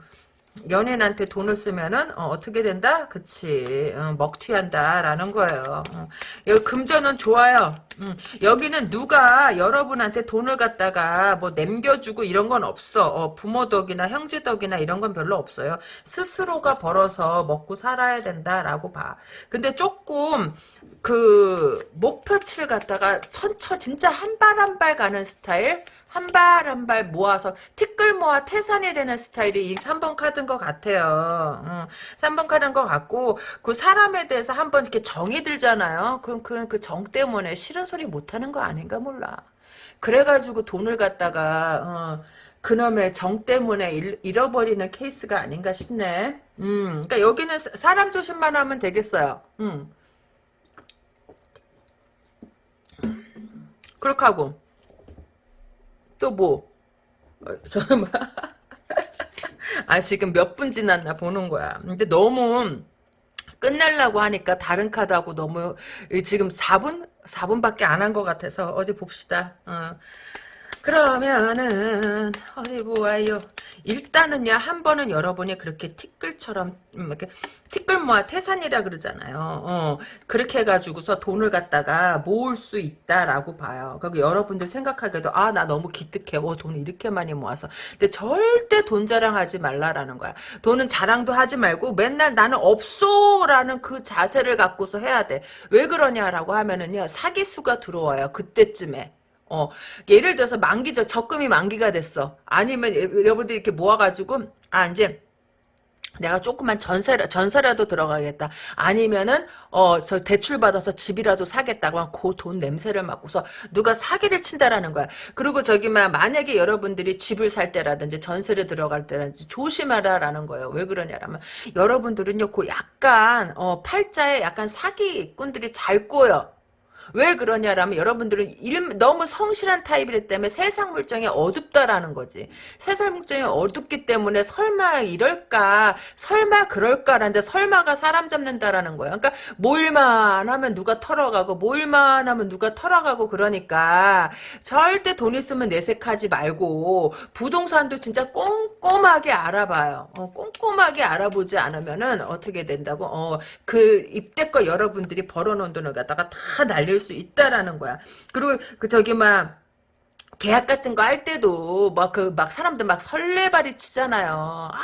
연인한테 돈을 쓰면은 어, 떻게 된다? 그치 어, 먹튀한다라는 거예요. 어. 여기 금전은 좋아요. 음, 여기는 누가 여러분한테 돈을 갖다가 뭐 남겨주고 이런 건 없어. 어, 부모 덕이나 형제 덕이나 이런 건 별로 없어요. 스스로가 벌어서 먹고 살아야 된다라고 봐. 근데 조금 그 목표치를 갖다가 천천 진짜 한 발 한 발 가는 스타일 한 발 한 발 모아서 티끌 모아 태산이 되는 스타일이 이 3번 카드인 것 같아요. 음, 3번 카드인 것 같고 그 사람에 대해서 한번 이렇게 정이 들잖아요. 그럼 그정 때문에 싫은 소리 못하는 거 아닌가 몰라. 그래가지고 돈을 갖다가 어, 그놈의 정 때문에 잃, 잃어버리는 케이스가 아닌가 싶네. 음, 그러니까 여기는 사람 조심만 하면 되겠어요. 음. 그렇게 하고 또 뭐? 어, 저는 뭐, 아 지금 몇 분 지났나 보는 거야. 근데 너무 끝내려고 하니까 다른 카드하고 너무 지금 4분 4분밖에 안 한 것 같아서 어디 봅시다. 어. 그러면은 어디 보아요. 일단은요 한 번은 여러분이 그렇게 티끌처럼 음, 이렇게 티끌 모아 태산이라 그러잖아요. 어, 그렇게 해가지고서 돈을 갖다가 모을 수 있다라고 봐요. 그리고 여러분들 생각하기에도 아 나 너무 기특해. 어, 돈을 이렇게 많이 모아서. 근데 절대 돈 자랑하지 말라라는 거야. 돈은 자랑도 하지 말고 맨날 나는 없소라는 그 자세를 갖고서 해야 돼. 왜 그러냐라고 하면은요 사기수가 들어와요. 그때쯤에. 어, 예를 들어서 만기죠. 적금이 만기가 됐어. 아니면 여러분들이 이렇게 모아가지고, 아, 이제, 내가 조그만 전세 전세라도 들어가겠다. 아니면은 어 저 대출 받아서 집이라도 사겠다고 하면 그돈 냄새를 맡고서 누가 사기를 친다라는 거야. 그리고 저기 막 만약에 여러분들이 집을 살 때라든지 전세를 들어갈 때라든지 조심하라라는 거예요. 왜 그러냐라면 여러분들은요 그 약간 어 팔자에 약간 사기꾼들이 잘 꼬여. 왜 그러냐라면 여러분들은 일, 너무 성실한 타입이기 때문에 세상 물정이 어둡다라는 거지. 세상 물정이 어둡기 때문에 설마 이럴까, 설마 그럴까라는데 설마가 사람 잡는다라는 거야. 그러니까 모일만 하면 누가 털어가고 모일만 하면 누가 털어가고 그러니까 절대 돈 있으면 내색하지 말고 부동산도 진짜 꼼꼼하게 알아봐요. 어, 꼼꼼하게 알아보지 않으면은 어떻게 된다고? 어, 그 입대껏 여러분들이 벌어놓은 돈을 갖다가 다 날 릴수 있다라는 거야. 그리고 그 저기 막 계약 같은 거 할 때도 막 그막 사람들 막 설레발이 치잖아요. 아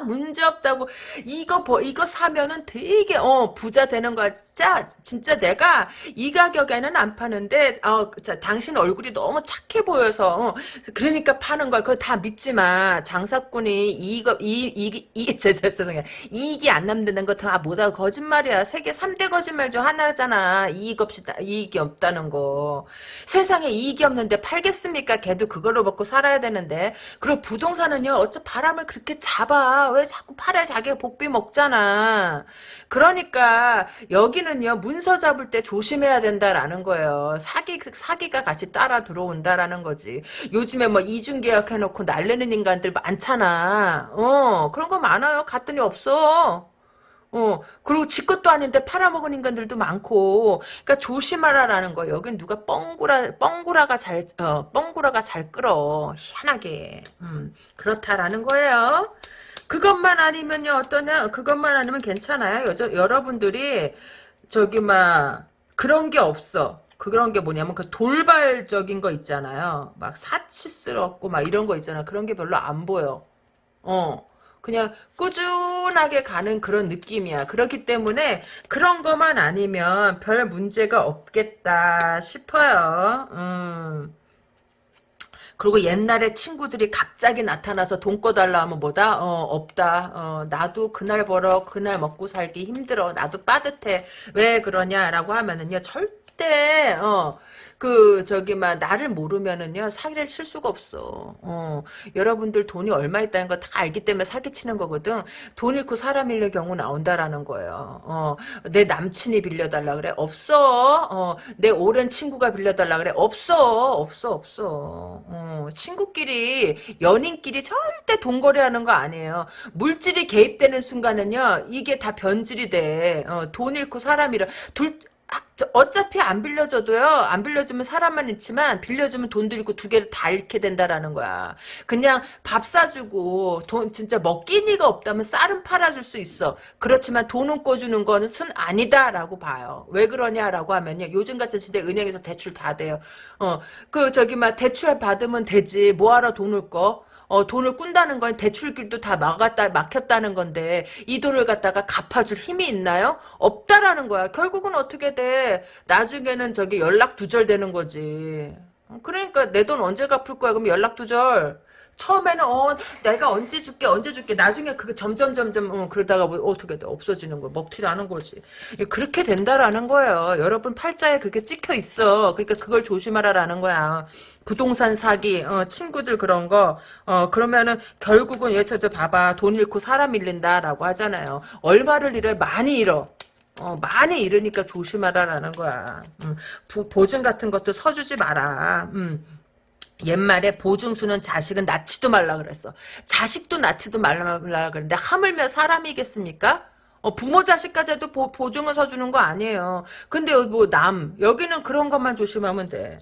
문제 없다고 이거 버, 이거 사면은 되게 어 부자 되는 거야. 진짜 진짜 내가 이 가격에는 안 파는데 어 자, 당신 얼굴이 너무 착해 보여서 어, 그러니까 파는 거야. 그거 다 믿지 마. 장사꾼이 이거 이이이 죄송해요. 이익이 안 남는 거 다 뭐다 거짓말이야. 세계 3대 거짓말 중 하나잖아. 이익 없이 이익이 없다는 거. 세상에 이익이 없는데 팔겠습니까? 걔도 그걸로 먹고 살아야 되는데. 그리고 부동산은요. 어차 바람을 그렇게 잡아. 왜 자꾸 팔에 자기가 복비 먹잖아. 그러니까 여기는요. 문서 잡을 때 조심해야 된다라는 거예요. 사기 사기가 같이 따라 들어온다라는 거지. 요즘에 뭐 이중 계약 해놓고 날리는 인간들 많잖아. 어 그런 거 많아요. 갔더니 없어. 어, 그리고 지 것도 아닌데 팔아먹은 인간들도 많고, 그러니까 조심하라라는 거. 여긴 누가 뻥구라, 뻥구라가 잘, 어, 뻥구라가 잘 끌어. 희한하게. 음, 그렇다라는 거예요. 그것만 아니면요, 어떠냐, 그것만 아니면 괜찮아요. 여자, 여러분들이, 저기, 막, 그런 게 없어. 그런 게 뭐냐면 그 돌발적인 거 있잖아요. 막 사치스럽고 막 이런 거 있잖아. 그런 게 별로 안 보여. 어. 그냥 꾸준하게 가는 그런 느낌이야. 그렇기 때문에 그런 것만 아니면 별 문제가 없겠다 싶어요. 음. 그리고 옛날에 친구들이 갑자기 나타나서 돈 꺼달라 하면 뭐다? 어, 없다. 어, 나도 그날 벌어, 그날 먹고 살기 힘들어. 나도 빠듯해. 왜 그러냐라고 하면은요, 절대, 어, 그 저기 막 나를 모르면은요 사기를 칠 수가 없어. 어, 여러분들 돈이 얼마 있다는 거 다 알기 때문에 사기 치는 거거든. 돈 잃고 사람 잃는 경우 나온다라는 거예요. 어, 내 남친이 빌려달라 그래 없어. 어, 내 오랜 친구가 빌려달라 그래 없어. 없어 없어. 어, 친구끼리 연인끼리 절대 돈 거래하는 거 아니에요. 물질이 개입되는 순간은요 이게 다 변질이 돼. 어, 돈 잃고 사람 잃어. 둘 아, 어차피 안 빌려줘도요. 안 빌려주면 사람만 있지만 빌려주면 돈도 잃고 두 개를 다 잃게 된다라는 거야. 그냥 밥 사주고 돈 진짜 먹기니가 없다면 쌀은 팔아줄 수 있어. 그렇지만 돈은 꿔주는 거는 순 아니다라고 봐요. 왜 그러냐라고 하면요. 요즘 같은 시대 은행에서 대출 다 돼요. 어, 그 저기 막 대출 받으면 되지. 뭐하러 돈을 꺼? 어, 돈을 꾼다는 건 대출길도 다 막았다, 막혔다는 건데, 이 돈을 갖다가 갚아줄 힘이 있나요? 없다라는 거야. 결국은 어떻게 돼? 나중에는 저기 연락 두절되는 거지. 그러니까 내 돈 언제 갚을 거야? 그럼 연락 두절. 처음에는 어 내가 언제 줄게 언제 줄게 나중에 그게 점점 점점 어, 그러다가 뭐 어떻게 돼 없어지는 거 먹튀라는 거지 그렇게 된다라는 거예요 여러분 팔자에 그렇게 찍혀 있어 그러니까 그걸 조심하라라는 거야 부동산 사기, 어, 친구들 그런 거, 어, 그러면은 결국은 예서도 봐봐. 돈 잃고 사람 잃는다라고 하잖아요. 얼마를 잃어? 많이 잃어. 어, 많이 잃으니까 조심하라라는 거야. 음, 부, 보증 같은 것도 서주지 마라. 음. 옛말에 보증수는 자식은 낳지도 말라 그랬어. 자식도 낳지도 말라 그랬는데 하물며 사람이겠습니까? 어, 부모 자식까지 해도 보, 보증을 서주는 거 아니에요. 근데 뭐 남, 여기는 그런 것만 조심하면 돼.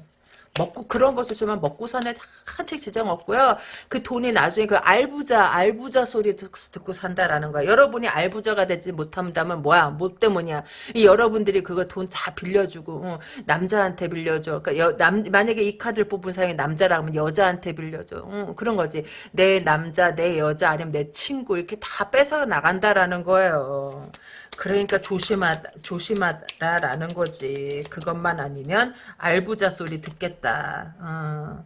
먹고 그런 거 쓰시면 먹고 사는 한책 지장 없고요. 그 돈이 나중에 그 알부자 알부자 소리 듣고 산다라는 거야. 여러분이 알부자가 되지 못한다면 뭐야? 뭐 때문이야? 이 여러분들이 그거 돈 다 빌려주고 어, 남자한테 빌려줘. 그러니까 여, 남, 만약에 이 카드를 뽑은 사람이 남자라면 여자한테 빌려줘. 어, 그런 거지. 내 남자, 내 여자 아니면 내 친구 이렇게 다 뺏어 나간다라는 거예요. 그러니까 조심하 조심하라라는 거지. 그것만 아니면 알부자 소리 듣겠다. 어.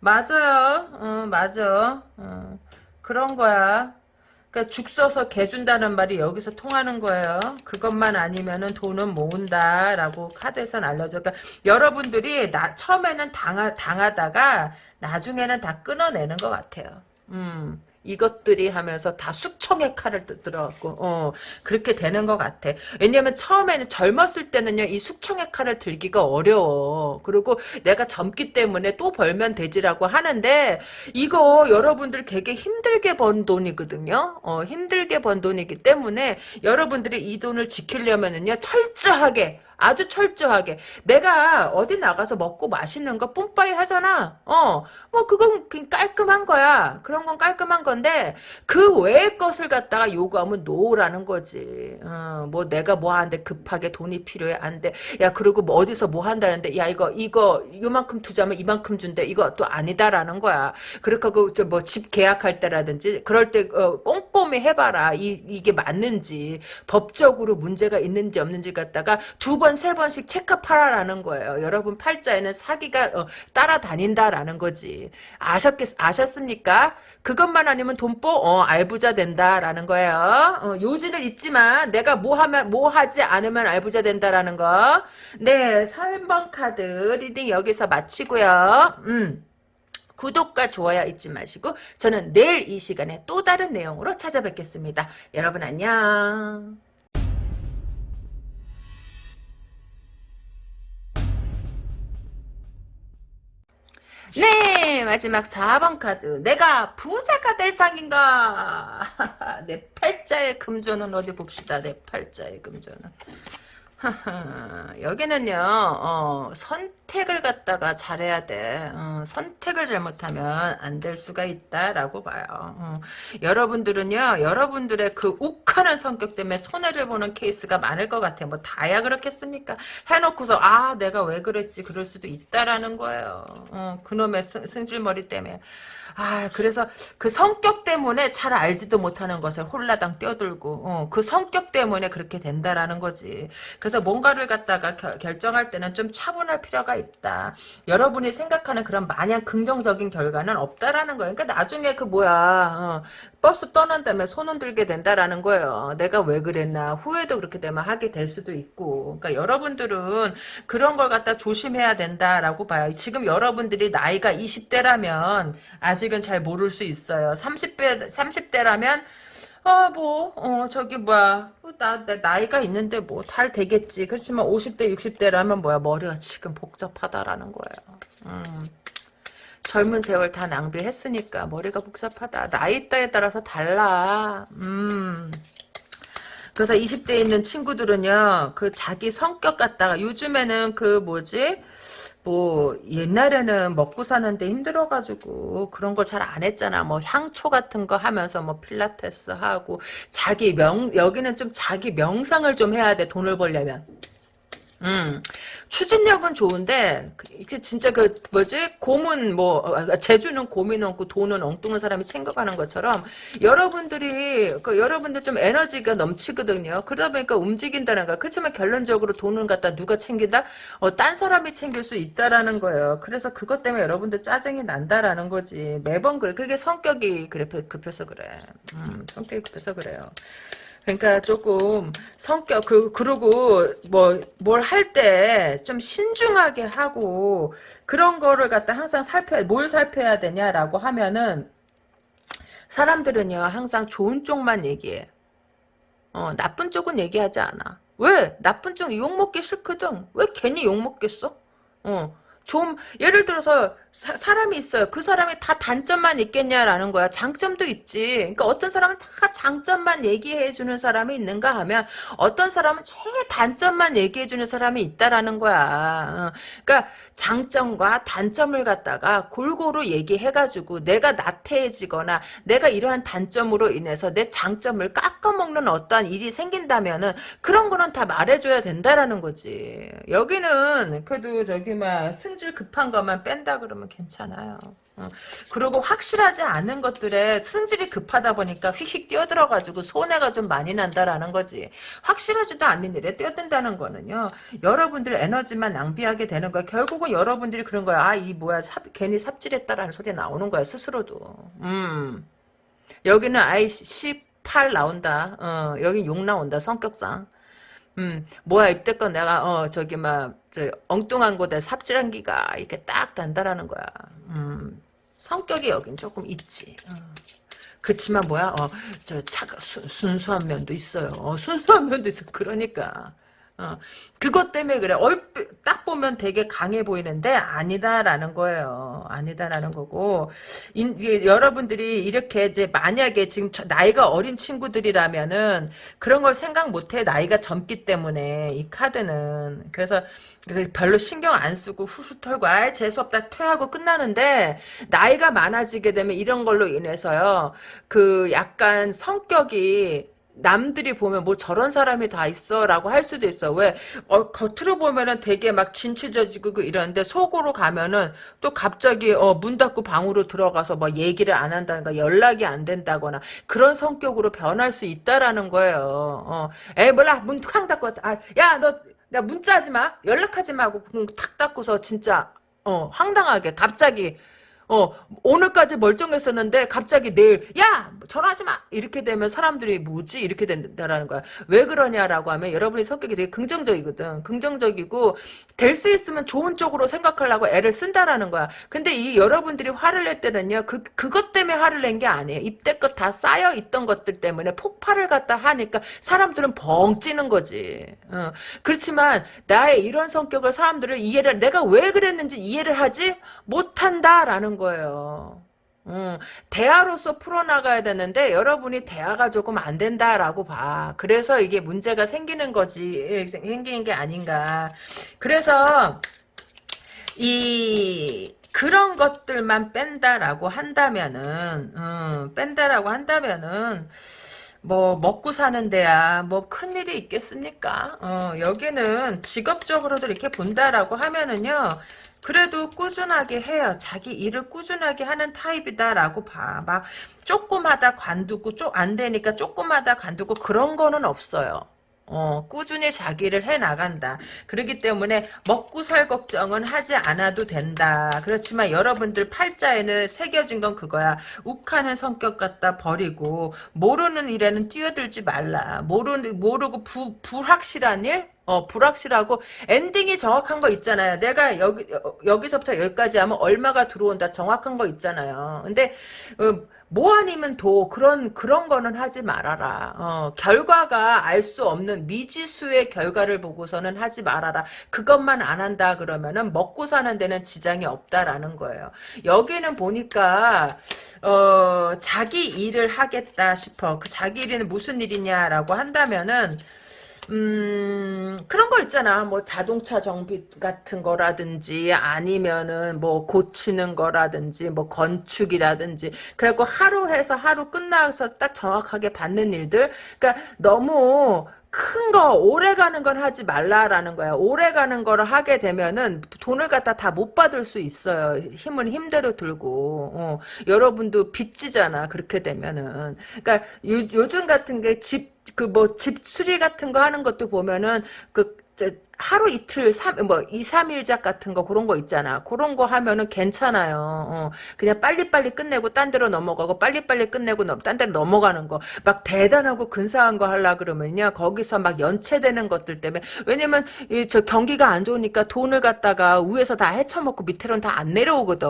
맞아요. 어, 맞아. 어. 그런 거야. 그러니까 죽 써서 개 준다는 말이 여기서 통하는 거예요. 그것만 아니면은 돈은 모은다라고 카드에선 알려져. 그러니까 여러분들이 나 처음에는 당하, 당하다가 나중에는 다 끊어내는 것 같아요. 음. 이것들이 하면서 다 숙청의 칼을 들어갖고 어 그렇게 되는 것 같아. 왜냐면 처음에는 젊었을 때는요 이 숙청의 칼을 들기가 어려워. 그리고 내가 젊기 때문에 또 벌면 되지라고 하는데 이거 여러분들 되게 힘들게 번 돈이거든요. 어 힘들게 번 돈이기 때문에 여러분들이 이 돈을 지키려면은요 철저하게 아주 철저하게. 내가 어디 나가서 먹고 맛있는 거 뿜빠이 하잖아. 어. 뭐 그건 그냥 깔끔한 거야. 그런 건 깔끔한 건데 그 외의 것을 갖다가 요구하면 노라는 거지. 어, 뭐 내가 뭐 하는데 급하게 돈이 필요해? 안돼. 야 그리고 뭐 어디서 뭐 한다는데 야 이거 이거 요만큼 투자하면 이만큼 준대. 이거 또 아니다라는 거야. 그렇게 뭐집 계약할 때라든지 그럴 때 어, 꼼꼼히 해봐라. 이, 이게 맞는지 법적으로 문제가 있는지 없는지 갖다가 두 번, 세 번씩 체크하라라는 거예요. 여러분 팔자에는 사기가 어, 따라다닌다라는 거지. 아셨겠, 아셨습니까? 그것만 아니면 돈보, 어, 알부자 된다라는 거예요. 어, 요지는 있지만 내가 뭐 하면, 뭐 하지 않으면 알부자 된다라는 거. 네, 3번 카드 reading 여기서 마치고요. 음. 구독과 좋아요 잊지 마시고 저는 내일 이 시간에 또 다른 내용으로 찾아뵙겠습니다. 여러분 안녕. 네 마지막 4번 카드. 내가 부자가 될 상인가? 내 팔자의 금조는 어디 봅시다. 내 팔자의 금조는 여기는요 어, 선택을 갖다가 잘해야 돼. 어, 선택을 잘못하면 안 될 수가 있다라고 봐요. 어, 여러분들은요 여러분들의 그 욱하는 성격 때문에 손해를 보는 케이스가 많을 것 같아요. 뭐 다야 그렇겠습니까? 해놓고서 아 내가 왜 그랬지? 그럴 수도 있다라는 거예요. 어, 그놈의 승, 승질머리 때문에 아, 그래서 그 성격 때문에 잘 알지도 못하는 것에 홀라당 뛰어들고, 어, 그 성격 때문에 그렇게 된다라는 거지. 그래서 뭔가를 갖다가 겨, 결정할 때는 좀 차분할 필요가 있다. 여러분이 생각하는 그런 마냥 긍정적인 결과는 없다라는 거예요. 그러니까 나중에 그 뭐야, 어, 버스 떠난 다음에 손은 들게 된다라는 거예요. 내가 왜 그랬나 후회도 그렇게 되면 하게 될 수도 있고. 그러니까 여러분들은 그런 걸 갖다 조심해야 된다라고 봐요. 지금 여러분들이 나이가 20대라면 아직 은 잘 모를 수 있어요. 30대 30대라면 아, 뭐, 어, 저기, 뭐야, 나, 나 나이가 있는데, 뭐, 잘 되겠지. 그렇지만, 50대, 60대라면, 뭐야, 머리가 지금 복잡하다라는 거예요. 음. 젊은 세월 다 낭비했으니까 머리가 복잡하다. 나이 따에 따라서 달라. 음. 그래서 20대에 있는 친구들은요, 그 자기 성격 갖다가 요즘에는 그 뭐지? 뭐 옛날에는 먹고 사는데 힘들어가지고 그런 걸 잘 안 했잖아. 뭐 향초 같은 거 하면서 뭐 필라테스 하고 자기 명 여기는 좀 자기 명상을 좀 해야 돼. 돈을 벌려면. 음, 추진력은 좋은데 그 진짜 그 뭐지 고문 뭐 어, 제주는 고민 없고 돈은 엉뚱한 사람이 챙겨가는 것처럼 여러분들이 그 여러분들 좀 에너지가 넘치거든요. 그러다 보니까 움직인다는 거. 그렇지만 결론적으로 돈을 갖다 누가 챙긴다? 어, 딴 사람이 챙길 수 있다라는 거예요. 그래서 그것 때문에 여러분들 짜증이 난다라는 거지. 매번 그래. 그게 성격이 그래 급해서 그래. 음, 성격이 급해서 그래요. 그러니까 조금 성격 그 그리고 뭐 뭘 할 때 좀 신중하게 하고 그런 거를 갖다 항상 살펴 뭘 살펴야 되냐라고 하면은 사람들은요 항상 좋은 쪽만 얘기해. 어 나쁜 쪽은 얘기하지 않아. 왜 나쁜 쪽 욕 먹기 싫거든. 왜 괜히 욕 먹겠어? 어. 좀 예를 들어서 사, 람이 있어요. 그 사람이 다 단점만 있겠냐라는 거야. 장점도 있지. 그러니까 어떤 사람은 다 장점만 얘기해 주는 사람이 있는가 하면 어떤 사람은 최단점만 얘기해 주는 사람이 있다라는 거야. 어. 그러니까 장점과 단점을 갖다가 골고루 얘기해 가지고 내가 나태해지거나 내가 이러한 단점으로 인해서 내 장점을 깎아먹는 어떠한 일이 생긴다면은 그런 거는 다 말해 줘야 된다라는 거지. 여기는 그래도 저기 막 승질 급한 것만 뺀다 그러면 괜찮아요. 어. 그리고 확실하지 않은 것들에 승질이 급하다 보니까 휙휙 뛰어들어가지고 손해가 좀 많이 난다라는 거지. 확실하지도 않는 일에 뛰어든다는 거는요. 여러분들 에너지만 낭비하게 되는 거야. 결국은 여러분들이 그런 거야. 아, 이 뭐야. 삽, 괜히 삽질했다라는 소리 나오는 거야. 스스로도. 음. 여기는 아이 10팔 나온다. 어, 여기 욕 나온다. 성격상. 음, 뭐야, 입대껏 내가, 어, 저기, 막, 저, 엉뚱한 곳에 삽질한 기가 이렇게 딱 단다라는 거야. 음, 성격이 여긴 조금 있지. 어. 그치만 뭐야, 어, 저, 차가, 수, 순수한 면도 있어요. 어, 순수한 면도 있어. 그러니까. 어, 그것 때문에 그래. 얼핏 딱 보면 되게 강해 보이는데 아니다라는 거예요. 아니다라는 거고. 인, 이게 여러분들이 이렇게 이제 만약에 지금 나이가 어린 친구들이라면은 그런 걸 생각 못해. 나이가 젊기 때문에 이 카드는. 그래서 별로 신경 안 쓰고 후후 털고 아 재수 없다 퇴하고 끝나는데 나이가 많아지게 되면 이런 걸로 인해서요. 그 약간 성격이 남들이 보면 뭐 저런 사람이 다 있어 라고 할 수도 있어. 왜? 어, 겉으로 보면은 되게 막 진취져지고 그 이러는데 속으로 가면은 또 갑자기 어, 문 닫고 방으로 들어가서 뭐 얘기를 안 한다든가 연락이 안 된다거나 그런 성격으로 변할 수 있다라는 거예요. 어. 에 몰라. 문 쾅 닫고 아, 야너 나 문자하지 마. 연락하지 마고 탁 닫고서 진짜 어 황당하게 갑자기 어, 오늘까지 멀쩡했었는데 갑자기 내일 야 전화하지 마 이렇게 되면 사람들이 뭐지 이렇게 된다라는 거야. 왜 그러냐라고 하면 여러분의 성격이 되게 긍정적이거든. 긍정적이고 될 수 있으면 좋은 쪽으로 생각하려고 애를 쓴다라는 거야. 근데 이 여러분들이 화를 낼 때는요 그 그것 때문에 화를 낸 게 아니에요. 입대껏 다 쌓여 있던 것들 때문에 폭발을 갖다 하니까 사람들은 벙 찌는 거지. 어. 그렇지만 나의 이런 성격을 사람들을 이해를 내가 왜 그랬는지 이해를 하지 못한다라는 거예요. 음, 대화로서 풀어나가야 되는데 여러분이 대화가 조금 안 된다라고 봐. 그래서 이게 문제가 생기는 거지 생기는 게 아닌가. 그래서 이 그런 것들만 뺀다라고 한다면은 음, 뺀다라고 한다면은 뭐 먹고 사는 데야 뭐 큰일이 있겠습니까? 어, 여기는 직업적으로도 이렇게 본다라고 하면은요. 그래도 꾸준하게 해요. 자기 일을 꾸준하게 하는 타입이다라고 봐. 막 조금 하다 관두고 좀 안 되니까 조금 하다 관두고 그런 거는 없어요. 어, 꾸준히 자기를 해 나간다. 그렇기 때문에 먹고 살 걱정은 하지 않아도 된다. 그렇지만 여러분들 팔자에는 새겨진 건 그거야. 욱하는 성격 갖다 버리고 모르는 일에는 뛰어들지 말라. 모르 모르고 부, 불확실한 일? 어, 불확실하고 엔딩이 정확한 거 있잖아요. 내가 여기 여기서부터 여기까지 하면 얼마가 들어온다 정확한 거 있잖아요. 근데 어, 뭐 아니면 도 그런 그런 거는 하지 말아라. 어, 결과가 알 수 없는 미지수의 결과를 보고서는 하지 말아라. 그것만 안 한다 그러면은 먹고 사는 데는 지장이 없다라는 거예요. 여기는 보니까 어, 자기 일을 하겠다 싶어. 그 자기 일은 무슨 일이냐라고 한다면은 음, 그런 거 있잖아. 뭐 자동차 정비 같은 거라든지 아니면은 뭐 고치는 거라든지 뭐 건축이라든지 그래갖고 하루 해서 하루 끝나서 딱 정확하게 받는 일들. 그러니까 너무 큰 거, 오래 가는 건 하지 말라라는 거야. 오래 가는 거를 하게 되면은 돈을 갖다 다 못 받을 수 있어요. 힘은 힘대로 들고. 어, 여러분도 빚지잖아. 그렇게 되면은. 그러니까 요, 요즘 같은 게 집, 그 뭐 집 수리 같은 거 하는 것도 보면은 그 하루 이틀 삼, 뭐 2, 3일작 같은 거 그런 거 있잖아. 그런 거 하면은 괜찮아요. 어, 그냥 빨리빨리 끝내고 딴 데로 넘어가고 빨리빨리 끝내고 딴 데로 넘어가는 거. 막 대단하고 근사한 거 하려 그러면요. 거기서 막 연체되는 것들 때문에 왜냐면 이 저 경기가 안 좋으니까 돈을 갖다가 위에서 다 헤쳐먹고 밑으로는 다 안 내려오거든.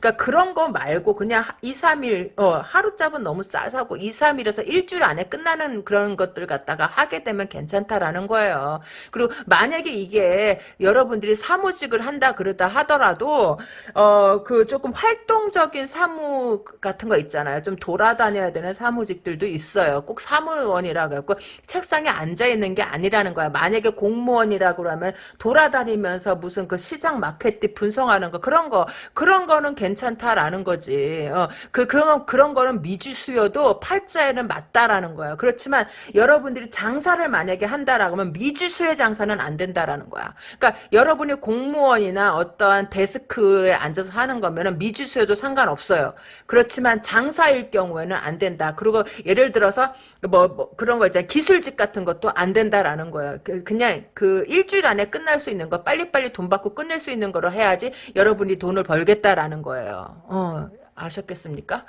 그러니까 그런 거 말고 그냥 2, 3일 어, 하루잡은 너무 싸사고 2, 3일에서 일주일 안에 끝나는 그런 것들 갖다가 하게 되면 괜찮다라는 거예요. 그리고 만약 에 이게 여러분들이 사무직을 한다 그러다 하더라도 어 그 조금 활동적인 사무 같은 거 있잖아요. 좀 돌아다녀야 되는 사무직들도 있어요. 꼭 사무원이라고 해고 책상에 앉아 있는 게 아니라는 거야. 만약에 공무원이라고 그러면 돌아다니면서 무슨 그 시장 마케팅 분석하는 거 그런 거 그런 거는 괜찮다라는 거지. 어, 그 그런 그런 거는 미주 수요도 팔자에는 맞다라는 거야. 그렇지만 여러분들이 장사를 만약에 한다라고 하면 미주 수의 장사는 안 된다라는 거야. 그러니까 여러분이 공무원이나 어떠한 데스크에 앉아서 하는 거면은 미주수에도 상관없어요. 그렇지만 장사일 경우에는 안 된다. 그리고 예를 들어서 뭐, 뭐 그런 거 있잖아요. 기술직 같은 것도 안 된다라는 거예요. 그, 그냥 그 일주일 안에 끝날 수 있는 거 빨리빨리 돈 받고 끝낼 수 있는 거로 해야지 여러분이 돈을 벌겠다라는 거예요. 어, 아셨겠습니까?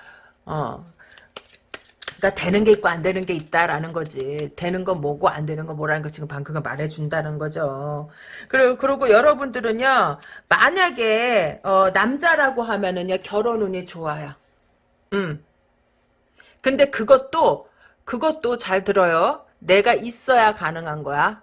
어. 그러니까 되는 게 있고 안 되는 게 있다라는 거지. 되는 건 뭐고 안 되는 건 뭐라는 거 지금 방금 말해준다는 거죠. 그리고 그리고 여러분들은요 만약에 어, 남자라고 하면은요 결혼 운이 좋아요. 음. 근데 그것도 그것도 잘 들어요. 내가 있어야 가능한 거야.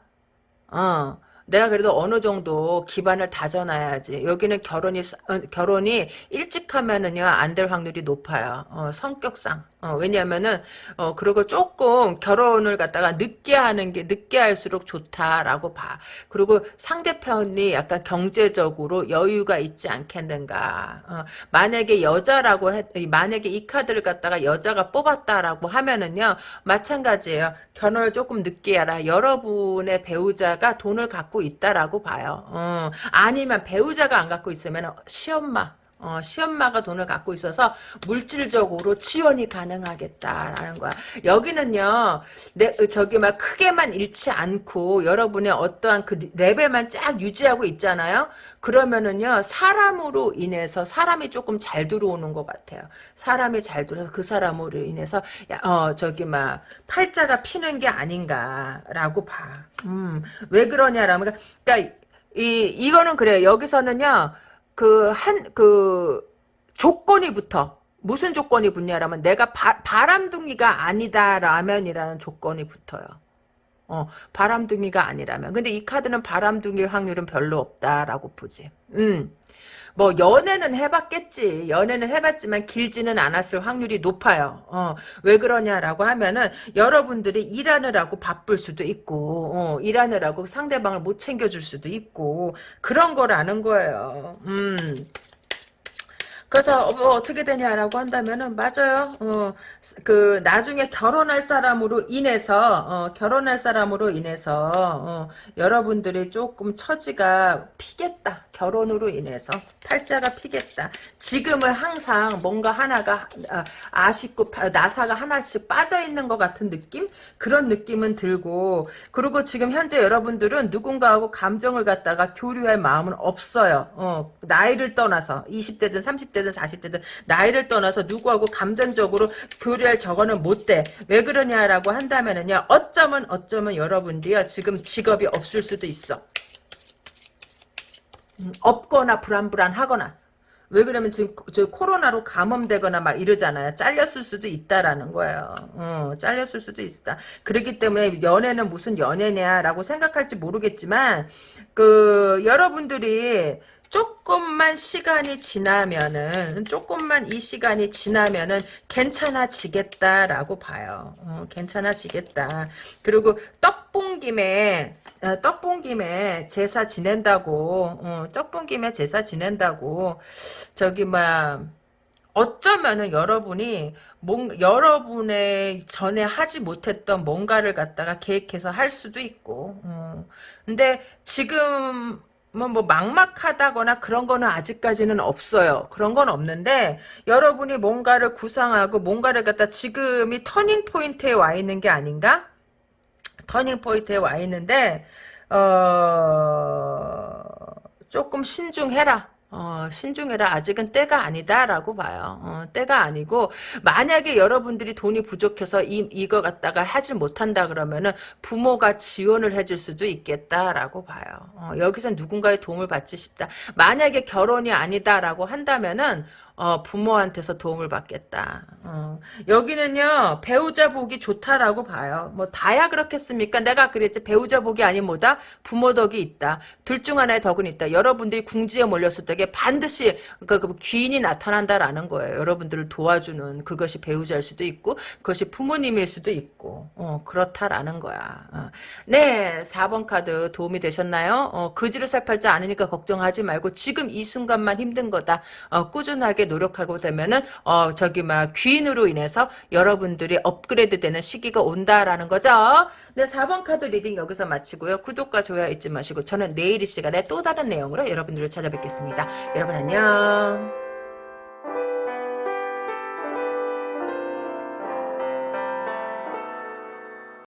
어. 내가 그래도 어느 정도 기반을 다져놔야지. 여기는 결혼이 어, 결혼이 일찍 하면은요 안 될 확률이 높아요. 어, 성격상. 어, 왜냐면은 어 그리고 조금 결혼을 갖다가 늦게 하는 게 늦게 할수록 좋다라고 봐. 그리고 상대편이 약간 경제적으로 여유가 있지 않겠는가. 어, 만약에 여자라고 해, 만약에 이 카드를 갖다가 여자가 뽑았다라고 하면은요 마찬가지예요. 결혼을 조금 늦게 하라. 여러분의 배우자가 돈을 갖고 있다라고 봐요. 어, 아니면 배우자가 안 갖고 있으면 시엄마 어, 시엄마가 돈을 갖고 있어서 물질적으로 지원이 가능하겠다라는 거야. 여기는요, 내, 저기 막 크게만 잃지 않고 여러분의 어떠한 그 레벨만 쫙 유지하고 있잖아요? 그러면은요, 사람으로 인해서 사람이 조금 잘 들어오는 것 같아요. 사람이 잘 들어서 그 사람으로 인해서, 야, 어, 저기 막, 팔자가 피는 게 아닌가라고 봐. 음, 왜 그러냐라면, 그러니까, 이, 이거는 그래요. 여기서는요, 그, 한, 그, 조건이 붙어. 무슨 조건이 붙냐라면 내가 바, 바람둥이가 아니다라면이라는 조건이 붙어요. 어, 바람둥이가 아니라면. 근데 이 카드는 바람둥이일 확률은 별로 없다라고 보지. 음. 뭐 연애는 해봤겠지. 연애는 해봤지만 길지는 않았을 확률이 높아요. 어, 왜 그러냐라고 하면은 여러분들이 일하느라고 바쁠 수도 있고 어, 일하느라고 상대방을 못 챙겨줄 수도 있고 그런 거라는 거예요. 음. 그래서 뭐 어떻게 되냐라고 한다면은 맞아요. 어, 그 나중에 결혼할 사람으로 인해서 어, 결혼할 사람으로 인해서 어, 여러분들이 조금 처지가 피겠다. 결혼으로 인해서 팔자가 피겠다. 지금은 항상 뭔가 하나가 아, 아쉽고 나사가 하나씩 빠져 있는 것 같은 느낌? 그런 느낌은 들고 그리고 지금 현재 여러분들은 누군가하고 감정을 갖다가 교류할 마음은 없어요. 어, 나이를 떠나서 20대든 30대 든 40대든 나이를 떠나서 누구하고 감정적으로 교류할 저거는 못 돼. 왜 그러냐라고 한다면은요. 어쩌면 어쩌면 여러분들이요. 지금 직업이 없을 수도 있어. 음, 없거나 불안불안하거나 왜 그러면 지금 저 코로나로 감염되거나 막 이러잖아요. 잘렸을 수도 있다라는 거예요. 어, 잘렸을 수도 있다. 그렇기 때문에 연애는 무슨 연애냐라고 생각할지 모르겠지만 그 여러분들이 조금만 시간이 지나면은 조금만 이 시간이 지나면은 괜찮아지겠다라고 봐요. 어, 괜찮아지겠다. 그리고 떡본 김에 어, 떡본 김에 제사 지낸다고 어, 떡본 김에 제사 지낸다고 저기 막 어쩌면은 여러분이 뭔 여러분의 전에 하지 못했던 뭔가를 갖다가 계획해서 할 수도 있고 어. 근데 지금 뭐, 뭐, 막막하다거나 그런 거는 아직까지는 없어요. 그런 건 없는데, 여러분이 뭔가를 구상하고 뭔가를 갖다 지금이 turning point에 와 있는 게 아닌가? turning point에 와 있는데, 어, 조금 신중해라. 어, 신중해라. 아직은 때가 아니다라고 봐요. 어, 때가 아니고 만약에 여러분들이 돈이 부족해서 이 이거 갖다가 하지 못한다 그러면은 부모가 지원을 해줄 수도 있겠다라고 봐요. 어, 여기서 누군가의 도움을 받지 싶다. 만약에 결혼이 아니다라고 한다면은 어, 부모한테서 도움을 받겠다. 어. 여기는요 배우자 복이 좋다라고 봐요. 뭐 다야 그렇겠습니까? 내가 그랬지 배우자 복이 아닌 뭐다 부모 덕이 있다. 둘 중 하나의 덕은 있다. 여러분들이 궁지에 몰렸을 때 반드시 그, 그 귀인이 나타난다라는 거예요. 여러분들을 도와주는 그것이 배우자일 수도 있고 그것이 부모님일 수도 있고 어, 그렇다라는 거야. 어. 네 4번 카드 도움이 되셨나요? 어, 그지로 살 팔자 아니니까 걱정하지 말고 지금 이 순간만 힘든 거다. 어, 꾸준하게 노력하고 되면은 어 저기 막 귀인으로 인해서 여러분들이 업그레이드 되는 시기가 온다라는 거죠. 네 4번 카드 reading 여기서 마치고요. 구독과 좋아요 잊지 마시고 저는 내일 이 시간에 또 다른 내용으로 여러분들을 찾아뵙겠습니다. 여러분 안녕.